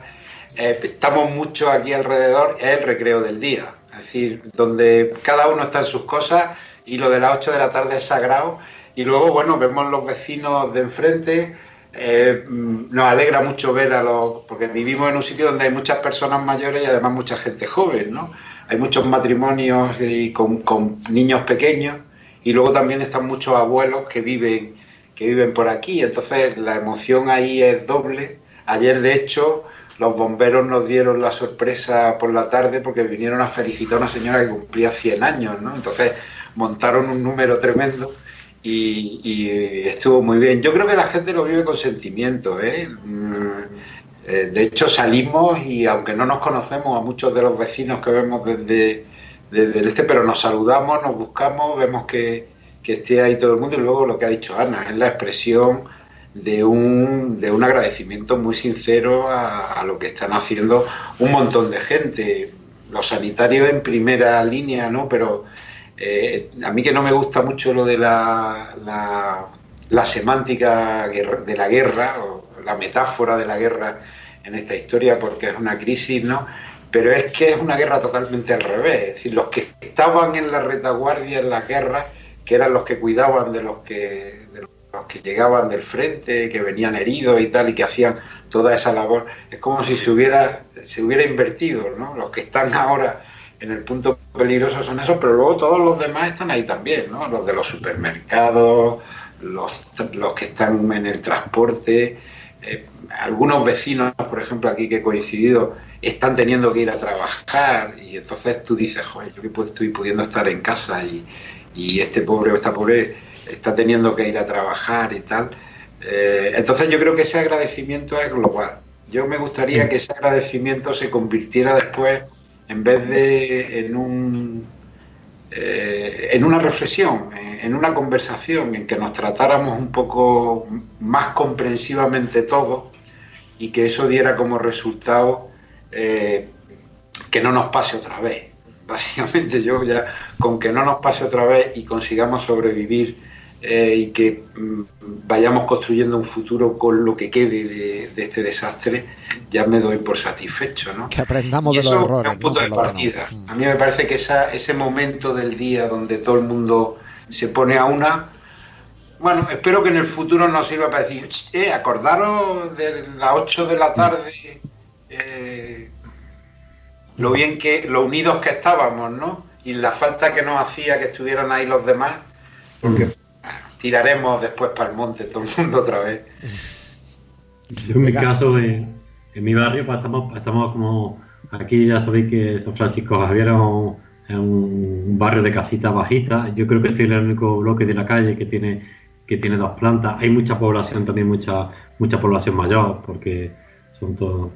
Eh, estamos mucho aquí alrededor, es el recreo del día es decir, donde cada uno está en sus cosas y lo de las 8 de la tarde es sagrado. Y luego, bueno, vemos los vecinos de enfrente. Eh, nos alegra mucho ver a los. porque vivimos en un sitio donde hay muchas personas mayores y además mucha gente joven, ¿no? Hay muchos matrimonios y con, niños pequeños y luego también están muchos abuelos que viven, que viven por aquí. Entonces la emoción ahí es doble. Ayer, de hecho, los bomberos nos dieron la sorpresa por la tarde porque vinieron a felicitar a una señora que cumplía 100 años, ¿no? Entonces montaron un número tremendo y, estuvo muy bien. Yo creo que la gente lo vive con sentimiento, ¿eh? Mm, ¿eh? De hecho salimos y aunque no nos conocemos a muchos de los vecinos que vemos desde, desde el este, pero nos saludamos, nos buscamos, vemos que, que esté ahí todo el mundo y luego lo que ha dicho Ana, es la expresión de un, de un agradecimiento muy sincero a, lo que están haciendo un montón de gente. Los sanitarios en primera línea, ¿no? Pero eh, a mí que no me gusta mucho lo de la, la, semántica de la guerra, o la metáfora de la guerra en esta historia, porque es una crisis, ¿no? Pero es que es una guerra totalmente al revés. Es decir, los que estaban en la retaguardia en la guerra, que eran los que cuidaban de los que, los que llegaban del frente, que venían heridos y tal, y que hacían toda esa labor, es como si se hubiera, se hubiera invertido, ¿no? Los que están ahora en el punto peligroso son esos, pero luego todos los demás están ahí también, ¿no? Los de los supermercados, los, los que están en el transporte, eh, algunos vecinos, por ejemplo, aquí que he coincidido, están teniendo que ir a trabajar y entonces tú dices, joder, yo que estoy pudiendo estar en casa y, y este pobre o esta pobre está teniendo que ir a trabajar y tal. Eh, entonces yo creo que ese agradecimiento es global. Yo me gustaría que ese agradecimiento se convirtiera después, en vez de en un eh, en una reflexión, en una conversación, en que nos tratáramos un poco más comprensivamente todos y que eso diera como resultado eh, que no nos pase otra vez. Básicamente yo ya con que no nos pase otra vez y consigamos sobrevivir eh, y que mm, vayamos construyendo un futuro con lo que quede de, este desastre, ya me doy por satisfecho. ¿no? Que aprendamos de los errores. un punto de partida. A mí me parece que esa, ese momento del día donde todo el mundo se pone a una, bueno, espero que en el futuro nos sirva para decir, eh, acordaros de las 8 de la tarde, eh, lo bien que, lo unidos que estábamos, ¿no? Y la falta que nos hacía que estuvieran ahí los demás, porque mm. Tiraremos después para el monte todo el mundo otra vez. Yo en mi caso, en, mi barrio, pues estamos, estamos como, aquí ya sabéis que San Francisco Javier es un, un barrio de casitas bajitas. Yo creo que estoy en el único bloque de la calle que tiene que tiene dos plantas. Hay mucha población también, mucha mucha población mayor, porque son todo,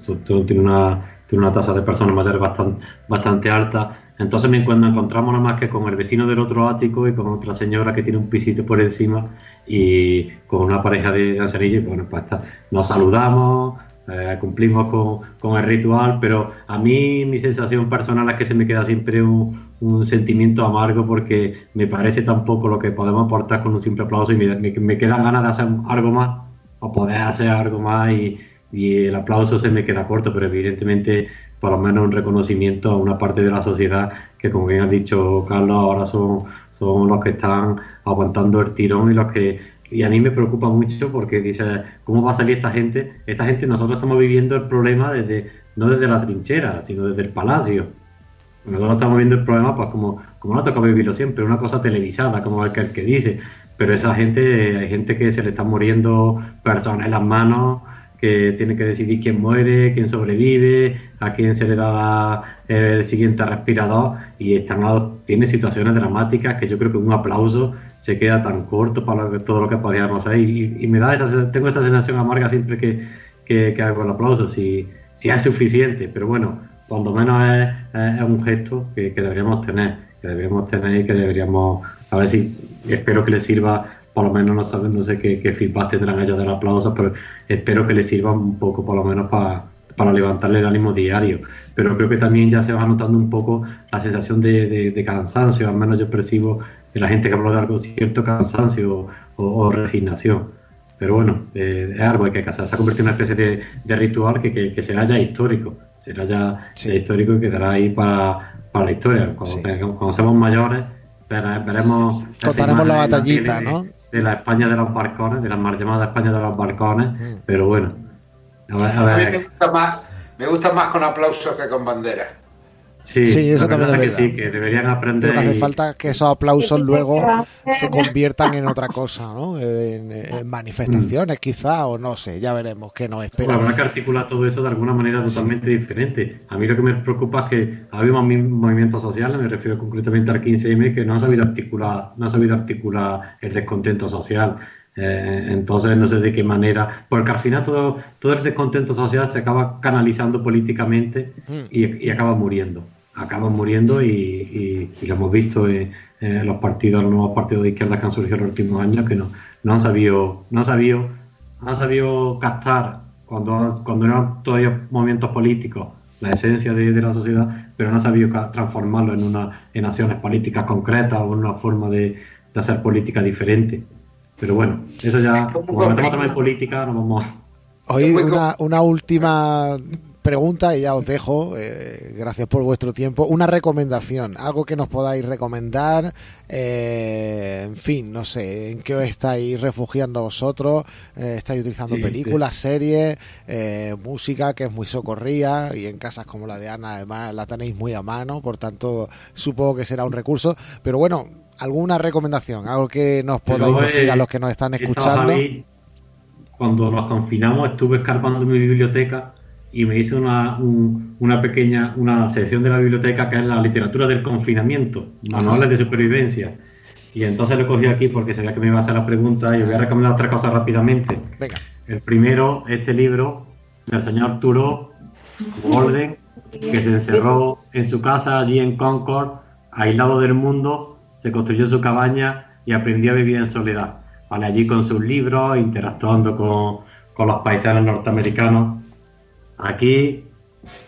tiene una tiene una tasa de personas mayores bastante bastante alta. Entonces me cuando encontramos nada más que con el vecino del otro ático y con otra señora que tiene un pisito por encima y con una pareja de ancianillos, bueno, pues nos saludamos, eh, cumplimos con, el ritual, pero a mí mi sensación personal es que se me queda siempre un, sentimiento amargo porque me parece tampoco lo que podemos aportar con un simple aplauso y me, me, quedan ganas de hacer algo más o poder hacer algo más y, el aplauso se me queda corto, pero evidentemente por lo menos un reconocimiento a una parte de la sociedad que como bien ha dicho Carlos ahora son, son los que están aguantando el tirón y los que y a mí me preocupa mucho porque dice cómo va a salir esta gente esta gente nosotros estamos viviendo el problema desde no desde la trinchera sino desde el palacio nosotros estamos viendo el problema, pues como, como no toca vivirlo siempre, una cosa televisada, como el que, dice. Pero esa gente, hay gente que se le están muriendo personas en las manos, que tiene que decidir quién muere, quién sobrevive, a quién se le da el siguiente respirador. Y están tiene situaciones dramáticas que yo creo que un aplauso se queda tan corto para todo lo que podíamos hacer y, me da esa, tengo esa sensación amarga siempre que, que, que hago el aplauso si, es suficiente. Pero bueno cuando menos es, un gesto que, deberíamos tener, que deberíamos tener y que deberíamos, a ver si, espero que les sirva, por lo menos no, saben, no sé qué, qué feedback tendrán ellos del aplauso, pero espero que les sirva un poco, por lo menos para para levantarle el ánimo diario. Pero creo que también ya se va notando un poco la sensación de, cansancio, al menos yo percibo en la gente que habla de algo cierto cansancio o, resignación. Pero bueno, eh, es algo que se ha convertido en una especie de, ritual que, que, que será ya histórico será ya histórico y quedará ahí para, para la historia. Cuando, seamos mayores, veremos. Contaremos la batallita, ¿no? De la España de los balcones, de la mal llamada España de los balcones, mm. pero bueno. A, mí me gusta, más, me gusta más con aplausos que con banderas. Sí, eso también es que sí, que deberían aprender. Pero hace falta que esos aplausos luego se conviertan en otra cosa, ¿no? En, manifestaciones, quizá, o no sé, ya veremos qué nos espera. habrá que articular todo eso de alguna manera totalmente diferente. A mí lo que me preocupa es que había movimientos sociales, me refiero concretamente al 15M, que no han sabido articular, no han sabido articular el descontento social. Eh, entonces, no sé de qué manera, porque al final todo, todo el descontento social se acaba canalizando políticamente y, acaba muriendo. Acaba muriendo y, lo hemos visto en, los partidos, los nuevos partidos de izquierda que han surgido en los últimos años, que no, no han sabido, no han sabido, han sabido captar cuando, cuando eran todavía movimientos políticos la esencia de, la sociedad, pero no han sabido transformarlo en, una, en acciones políticas concretas o en una forma de, de hacer política diferente. Pero bueno, eso ya, como metemos también política, no vamos a... Hoy una, una última pregunta y ya os dejo, eh, gracias por vuestro tiempo, una recomendación, algo que nos podáis recomendar, eh, en fin, no sé, en qué os estáis refugiando vosotros, eh, estáis utilizando películas, series, música que es muy socorría y en casas como la de Ana además la tenéis muy a mano, por tanto supongo que será un recurso, pero bueno, alguna recomendación, algo que nos podáis decir a los que nos están escuchando. cuando nos confinamos estuve escarpando mi biblioteca y me hice una, una pequeña una sección de la biblioteca que es la literatura del confinamiento, manuales de supervivencia. Y entonces lo cogí aquí porque sabía que me iba a hacer la pregunta y os voy a recomendar tres cosas rápidamente. El primero, este libro del señor Arturo Golden, que se encerró en su casa allí en Concord, aislado del mundo, se construyó su cabaña y aprendió a vivir en soledad. Vale, allí con sus libros, interactuando con, los paisanos norteamericanos. Aquí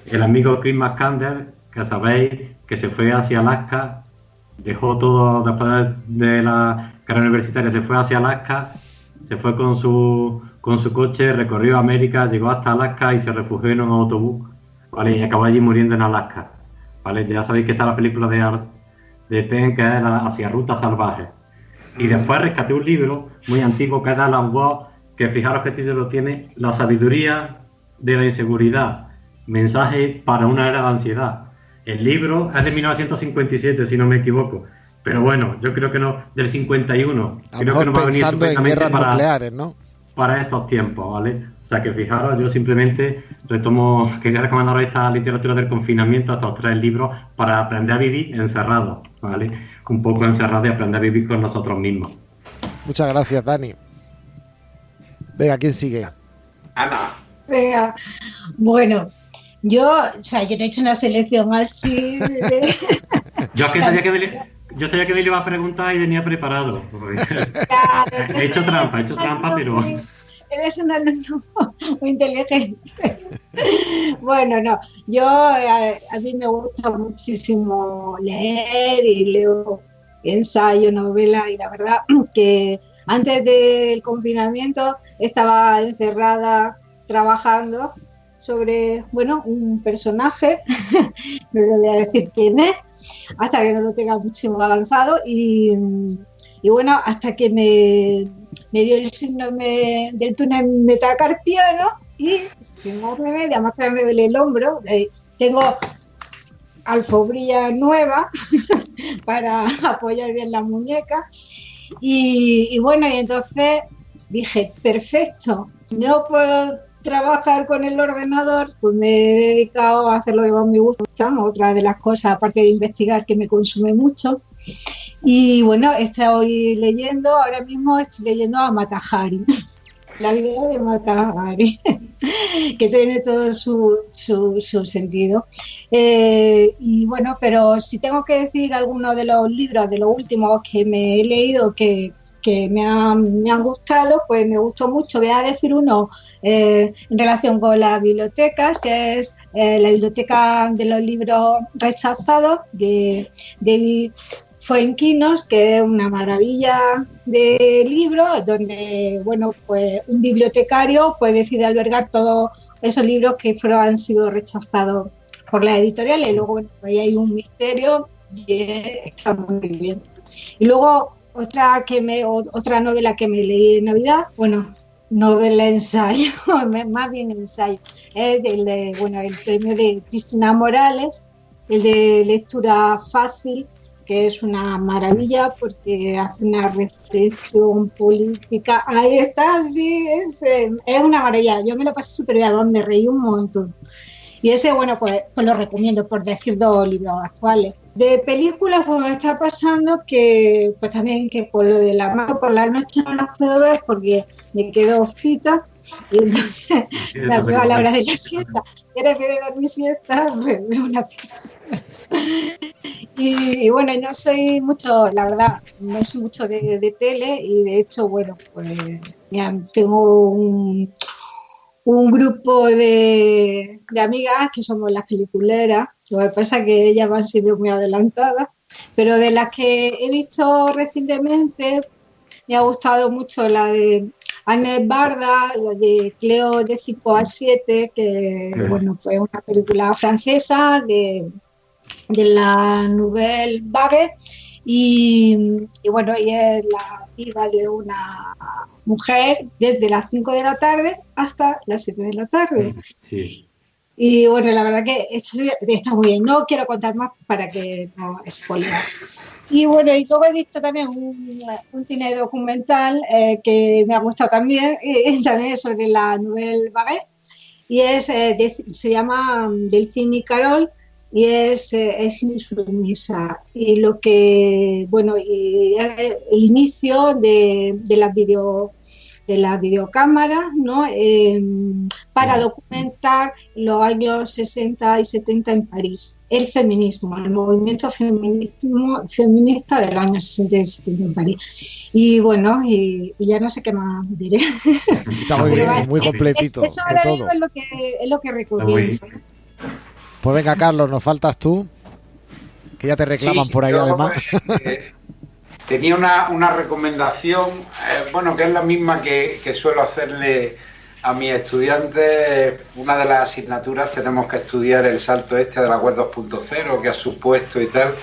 el amigo Chris McCandler, que sabéis que se fue hacia Alaska, dejó todo después de la carrera universitaria, se fue hacia Alaska, se fue con su, con su coche, recorrió América, llegó hasta Alaska y se refugió en un autobús, ¿vale? Y acabó allí muriendo en Alaska, ¿vale? Ya sabéis que está la película de, de Que es Hacia Ruta Salvaje. Y después rescaté un libro muy antiguo que es de Alan Watts, que fijaros que título tiene La sabiduría de la inseguridad, mensaje para una era de ansiedad. El libro es de 1957, si no me equivoco. Pero bueno, yo creo que no, del 51. creo que no va a venir en para, nucleares, ¿no? Para estos tiempos, ¿vale? O sea que fijaros, yo simplemente retomo, quería recomendaros esta literatura del confinamiento, estos tres libros, para aprender a vivir encerrado, ¿vale? Un poco encerrado y aprender a vivir con nosotros mismos. Muchas gracias, Dani. Venga, ¿quién sigue? Ana. Venga, bueno, yo, o sea, yo no he hecho una selección así. yo que sabía que me, yo sabía que me iba a preguntar y venía preparado. he hecho trampa, he hecho trampa, pero. Eres un alumno muy inteligente. bueno, no, yo a, mí me gusta muchísimo leer y leo ensayo, novela y la verdad que antes del confinamiento estaba encerrada trabajando sobre, bueno, un personaje, no le voy a decir quién es, hasta que no lo tenga muchísimo avanzado y, bueno, hasta que me, dio el síndrome del túnel metacarpiano y sin más remedio, además me duele el hombro, eh, tengo alfobrilla nueva para apoyar bien la muñeca. Y, y bueno, y entonces dije, perfecto, no puedo trabajar con el ordenador, pues me he dedicado a hacer lo que más me gusta, otra de las cosas, aparte de investigar, que me consume mucho. Y bueno, estoy leyendo, ahora mismo estoy leyendo a Matahari, la vida de Matahari, que tiene todo su, su, sentido. Eh, y bueno, pero si tengo que decir alguno de los libros, de los últimos que me he leído, que que me han, me han gustado, pues me gustó mucho. Voy a decir uno eh, en relación con las bibliotecas, que es eh, la biblioteca de los libros rechazados de David Fuenquinos, que es una maravilla de libro, donde bueno, pues un bibliotecario pues, decide albergar todos esos libros que fueron, han sido rechazados por la editorial y luego ahí hay un misterio y está muy bien. Y luego otra, que me, otra novela que me leí en Navidad, bueno, novela ensayo, más bien ensayo, es del, bueno, el premio de Cristina Morales, el de lectura fácil, que es una maravilla porque hace una reflexión política. Ahí está, sí, es, es una maravilla. Yo me lo pasé súper bien, me reí un montón. Y ese, bueno, pues, pues lo recomiendo por decir dos libros actuales. De películas, pues me está pasando que, pues también que por lo de la mano por la noche no las puedo ver porque me quedo cita y entonces la veo a la hora de la siesta. Y ahora que de dormir siesta, pues veo una y, y, bueno, no soy mucho, la verdad, no soy mucho de, de tele y de hecho, bueno, pues ya tengo un, un grupo de, amigas que somos las peliculeras. Lo que pasa es que ellas van siendo muy adelantadas, pero de las que he visto recientemente me ha gustado mucho la de Anne Barda, la de Cleo de 5 a 7, que bueno, fue una película francesa de, de la Nouvelle Vague y, bueno, ella es la vida de una mujer desde las 5 de la tarde hasta las 7 de la tarde. Y bueno, la verdad que esto está muy bien. No quiero contar más para que no spoiler. Y bueno, y luego he visto también un, cine documental eh, que me ha gustado también, eh, también sobre la Nouvelle Vague, y es, eh, se llama Delphine y Carol, y es, eh, es insumisa. Y lo que, bueno, y el inicio de, de las video de las videocámaras ¿no? Em, para documentar los años 60 y 70 en París, el feminismo, el movimiento feminismo, feminista del año 60 y 70 en París. Y bueno, y, ya no sé qué más diré. Está muy bien, muy completito. Eso ahora todo. es lo que, es lo que recomiendo. Pues venga, Carlos, nos faltas tú, que ya te reclaman por ahí además. tenía una, recomendación, eh, bueno, que es la misma que, suelo hacerle a mis estudiantes. Una de las asignaturas tenemos que estudiar el salto este de la web 2.0 que ha supuesto y tal.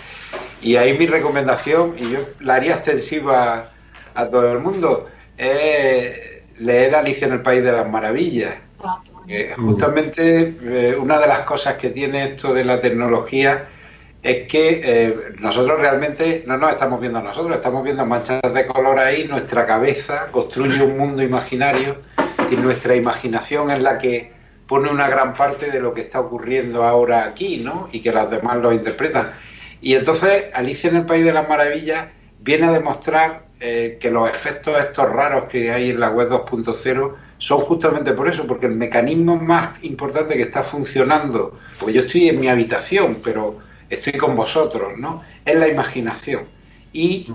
Y ahí mi recomendación, y yo la haría extensiva a todo el mundo, es leer Alicia en el País de las Maravillas. Justamente eh, una de las cosas que tiene esto de la tecnología es que eh, nosotros realmente no nos estamos viendo nosotros, estamos viendo manchas de color ahí, nuestra cabeza construye un mundo imaginario y nuestra imaginación es la que pone una gran parte de lo que está ocurriendo ahora aquí, ¿no? Y que los demás lo interpretan. Y entonces Alicia en el País de las Maravillas viene a demostrar eh, que los efectos estos raros que hay en la web 2.0 son justamente por eso, porque el mecanismo más importante que está funcionando, porque yo estoy en mi habitación, pero estoy con vosotros, ¿no? Es la imaginación. Y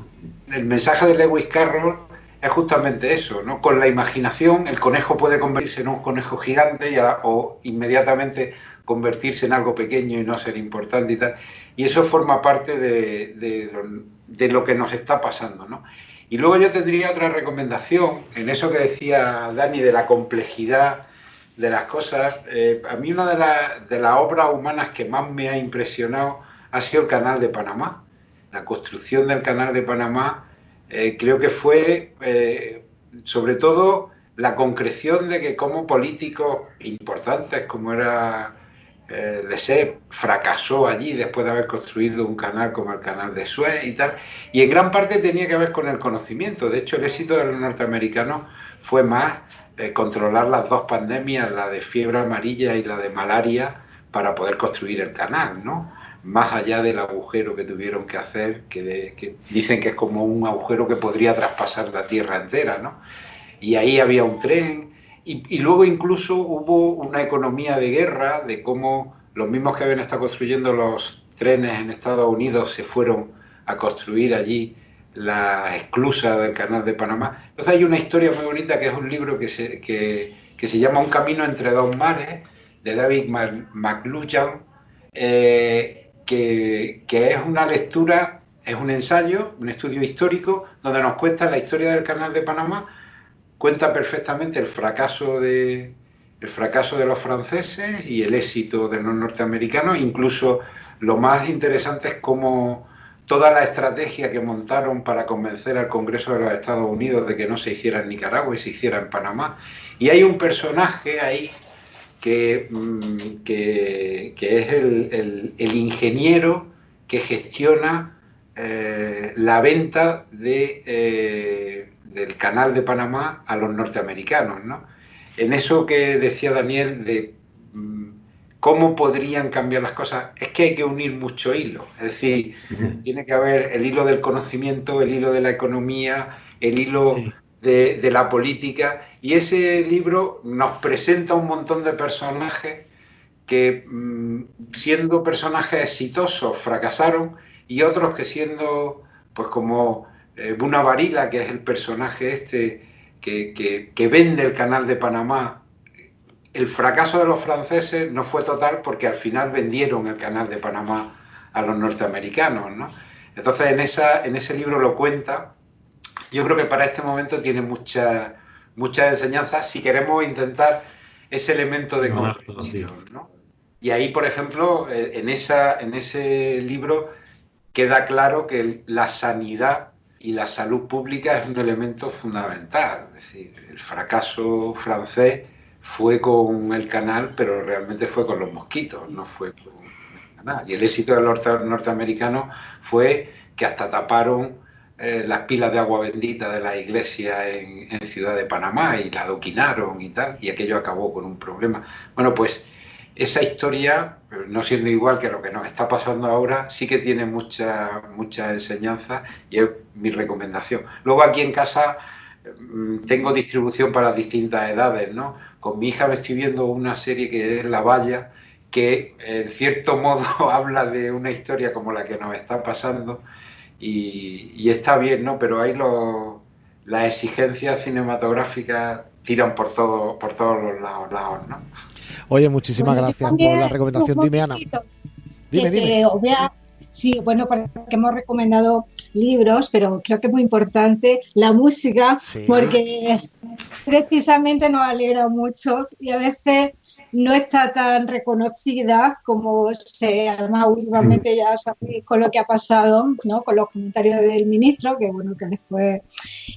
el mensaje de Lewis Carroll es justamente eso, ¿no? Con la imaginación el conejo puede convertirse en un conejo gigante o inmediatamente convertirse en algo pequeño y no ser importante y tal. Y eso forma parte de, lo, que nos está pasando, ¿no? Y luego yo tendría otra recomendación en eso que decía Dani de la complejidad de las cosas. Eh, a mí una de, las obras humanas que más me ha impresionado ha sido el Canal de Panamá. La construcción del Canal de Panamá eh, creo que fue eh, sobre todo la concreción de que como políticos importantes como era eh, fracasó allí después de haber construido un canal como el canal de Suez y tal, y en gran parte tenía que ver con el conocimiento. De hecho, el éxito de los norteamericanos fue más eh, controlar las dos pandemias, la de fiebre amarilla y la de malaria, para poder construir el canal, ¿no? más allá del agujero que tuvieron que hacer, que, dicen que es como un agujero que podría traspasar la tierra entera, ¿no? Y ahí había un tren, y, luego incluso hubo una economía de guerra, de cómo los mismos que habían estado construyendo los trenes en Estados Unidos se fueron a construir allí la esclusa del canal de Panamá. Entonces hay una historia muy bonita que es un libro que se, que, se llama Un camino entre dos mares, de David McLuhan, eh, que, es una lectura, es un ensayo, un estudio histórico, donde nos cuenta la historia del Canal de Panamá, cuenta perfectamente el fracaso de, el fracaso de los franceses y el éxito de los norteamericanos, incluso lo más interesante es cómo toda la estrategia que montaron para convencer al Congreso de los Estados Unidos de que no se hiciera en Nicaragua y se hiciera en Panamá. Y hay un personaje ahí Mm, que, que, es el, ingeniero que gestiona eh, la venta de, eh, del canal de Panamá a los norteamericanos. ¿no? En eso que decía Daniel de mm, cómo podrían cambiar las cosas, es que hay que unir mucho hilo. Es decir, tiene que haber el hilo del conocimiento, el hilo de la economía, el hilo de, la política. Y ese libro nos presenta un montón de personajes que mm, siendo personajes exitosos fracasaron y otros que siendo pues como eh, Buna Varila, que es el personaje este que, que, vende el canal de Panamá, el fracaso de los franceses no fue total porque al final vendieron el canal de Panamá a los norteamericanos. ¿no? Entonces en, esa, en ese libro lo cuenta yo creo que para este momento tiene muchas mucha enseñanzas si queremos intentar ese elemento de comprensión. ¿no? Y ahí, por ejemplo, eh, en, esa, en ese libro queda claro que la sanidad y la salud pública es un elemento fundamental. Es decir, el fracaso francés fue con el canal, pero realmente fue con los mosquitos, no fue con el canal. Y el éxito de los norteamericanos fue que hasta taparon eh, las pilas de agua bendita de la iglesia en, Ciudad de Panamá y la adoquinaron y tal, y aquello acabó con un problema. Bueno, pues esa historia, no siendo igual que lo que nos está pasando ahora, sí que tiene mucha, mucha enseñanza y es mi recomendación. Luego aquí en casa mm, tengo distribución para distintas edades, ¿no? Con mi hija me estoy viendo una serie que es La Valla, que en cierto modo habla de una historia como la que nos está pasando y, está bien, ¿no? Pero ahí lo, las exigencias cinematográficas tiran por, todo, por todos los lados, ¿no? Oye, muchísimas gracias por la recomendación. Dime, Ana. Dime, dime. sí, bueno, porque hemos recomendado libros, pero creo que es muy importante la música, porque precisamente nos alegra mucho y a veces no está tan reconocida como se, además últimamente ya sabéis con lo que ha pasado, ¿no? con los comentarios del ministro, que bueno, que después,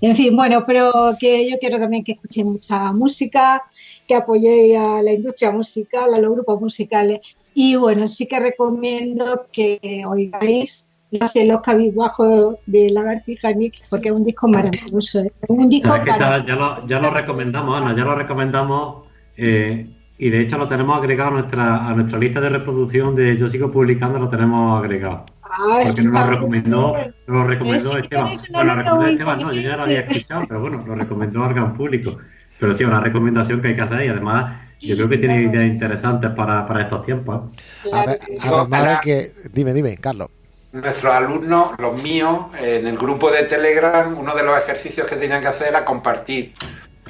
en fin, bueno, pero que yo quiero también que escuchéis mucha música, que apoyéis a la industria musical, a los grupos musicales y bueno, sí que recomiendo que oigáis hace los cabizbajos de Lagartija Nick, porque es un disco maravilloso. ¿eh? un disco ya, lo, ya lo recomendamos, Ana, ya lo recomendamos. Eh, y de hecho lo tenemos agregado a nuestra, a nuestra lista de reproducción de Yo sigo publicando, lo tenemos agregado. Ah, porque nos lo recomendó, nos lo recomendó Esteban. Bueno, lo recomendó Esteban, no, yo ya lo había escuchado, pero bueno, lo recomendó al gran público. Pero sí, una recomendación que hay que hacer y además yo creo que tiene ideas interesantes para, para estos tiempos. ¿eh? además de que, dime, dime, Carlos. Nuestros alumnos, los míos, en el grupo de Telegram, uno de los ejercicios que tenían que hacer era compartir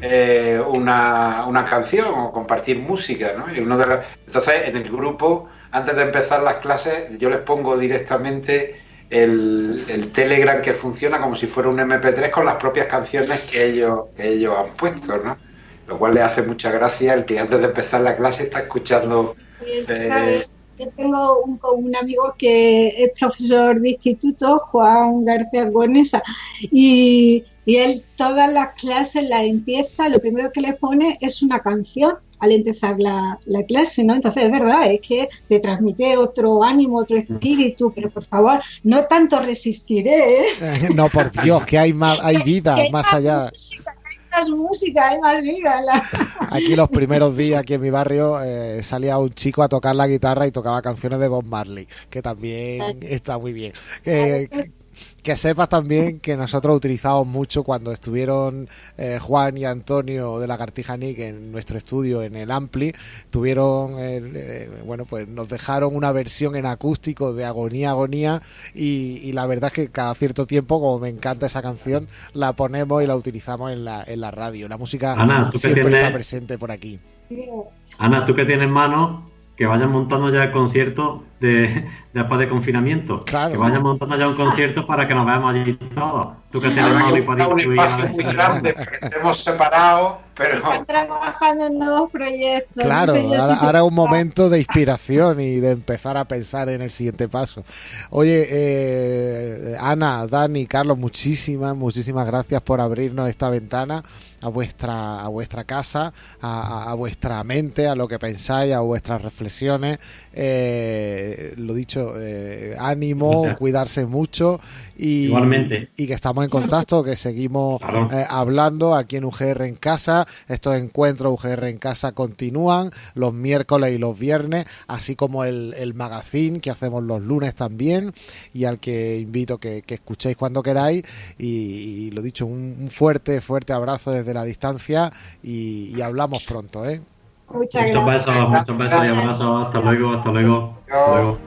eh, una, una, canción o compartir música, ¿no? Y uno de Entonces, en el grupo, antes de empezar las clases, yo les pongo directamente el, Telegram que funciona como si fuera un MP3 con las propias canciones que ellos, que ellos han puesto, ¿no? Lo cual le hace mucha gracia el que antes de empezar la clase está escuchando... Eh, yo tengo un, un, amigo que es profesor de instituto, Juan García Gonesa, y, y él todas las clases las empieza, lo primero que le pone es una canción al empezar la, la, clase, ¿no? Entonces, es verdad, es que te transmite otro ánimo, otro espíritu, pero por favor, no tanto resistiré. ¿eh? no, por Dios, que hay, más, hay vida más allá más música, hay más vida. Aquí los primeros días, aquí en mi barrio, eh, salía un chico a tocar la guitarra y tocaba canciones de Bob Marley, que también está muy bien. Que sepas también que nosotros utilizamos mucho cuando estuvieron eh, Juan y Antonio de la Cartija Nick en nuestro estudio en el Ampli, tuvieron, eh, bueno, pues nos dejaron una versión en acústico de Agonía, Agonía y, la verdad es que cada cierto tiempo, como me encanta esa canción, la ponemos y la utilizamos en la, en la radio. La música siempre está presente por aquí. Ana, tú que tienes mano, que vayan montando ya el concierto de, después de confinamiento. Que vayan montando ya un concierto para que nos veamos allí todos. Tú que tienes mal y para un espacio muy grande, estemos separados, pero... Están trabajando en nuevos proyectos. Claro, ahora, es un momento de inspiración y de empezar a pensar en el siguiente paso. Oye, eh, Ana, Dani, Carlos, muchísimas, muchísimas gracias por abrirnos esta ventana a vuestra, a vuestra casa, a, vuestra mente, a lo que pensáis, a vuestras reflexiones. Eh, lo dicho, eh, ánimo, cuidarse mucho y, Igualmente. y que estamos en contacto, que seguimos eh, hablando aquí en UGR en casa. Estos encuentros UGR en casa continúan los miércoles y los viernes, así como el, el magazine que hacemos los lunes también y al que invito que, que escuchéis cuando queráis. Y, lo dicho, un, fuerte, fuerte abrazo desde la distancia y, hablamos pronto. ¿eh? Muchas muchos besos, muchos besos y abrazos. Hasta luego, hasta luego. Hasta luego.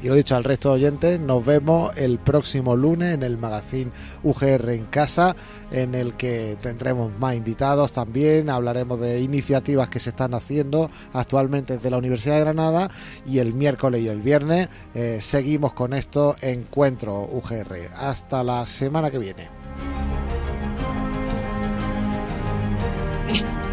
Y lo dicho al resto de oyentes, nos vemos el próximo lunes en el magazine UGR en casa, en el que tendremos más invitados también, hablaremos de iniciativas que se están haciendo actualmente desde la Universidad de Granada y el miércoles y el viernes eh, seguimos con esto encuentro UGR. Hasta la semana que viene. Bye.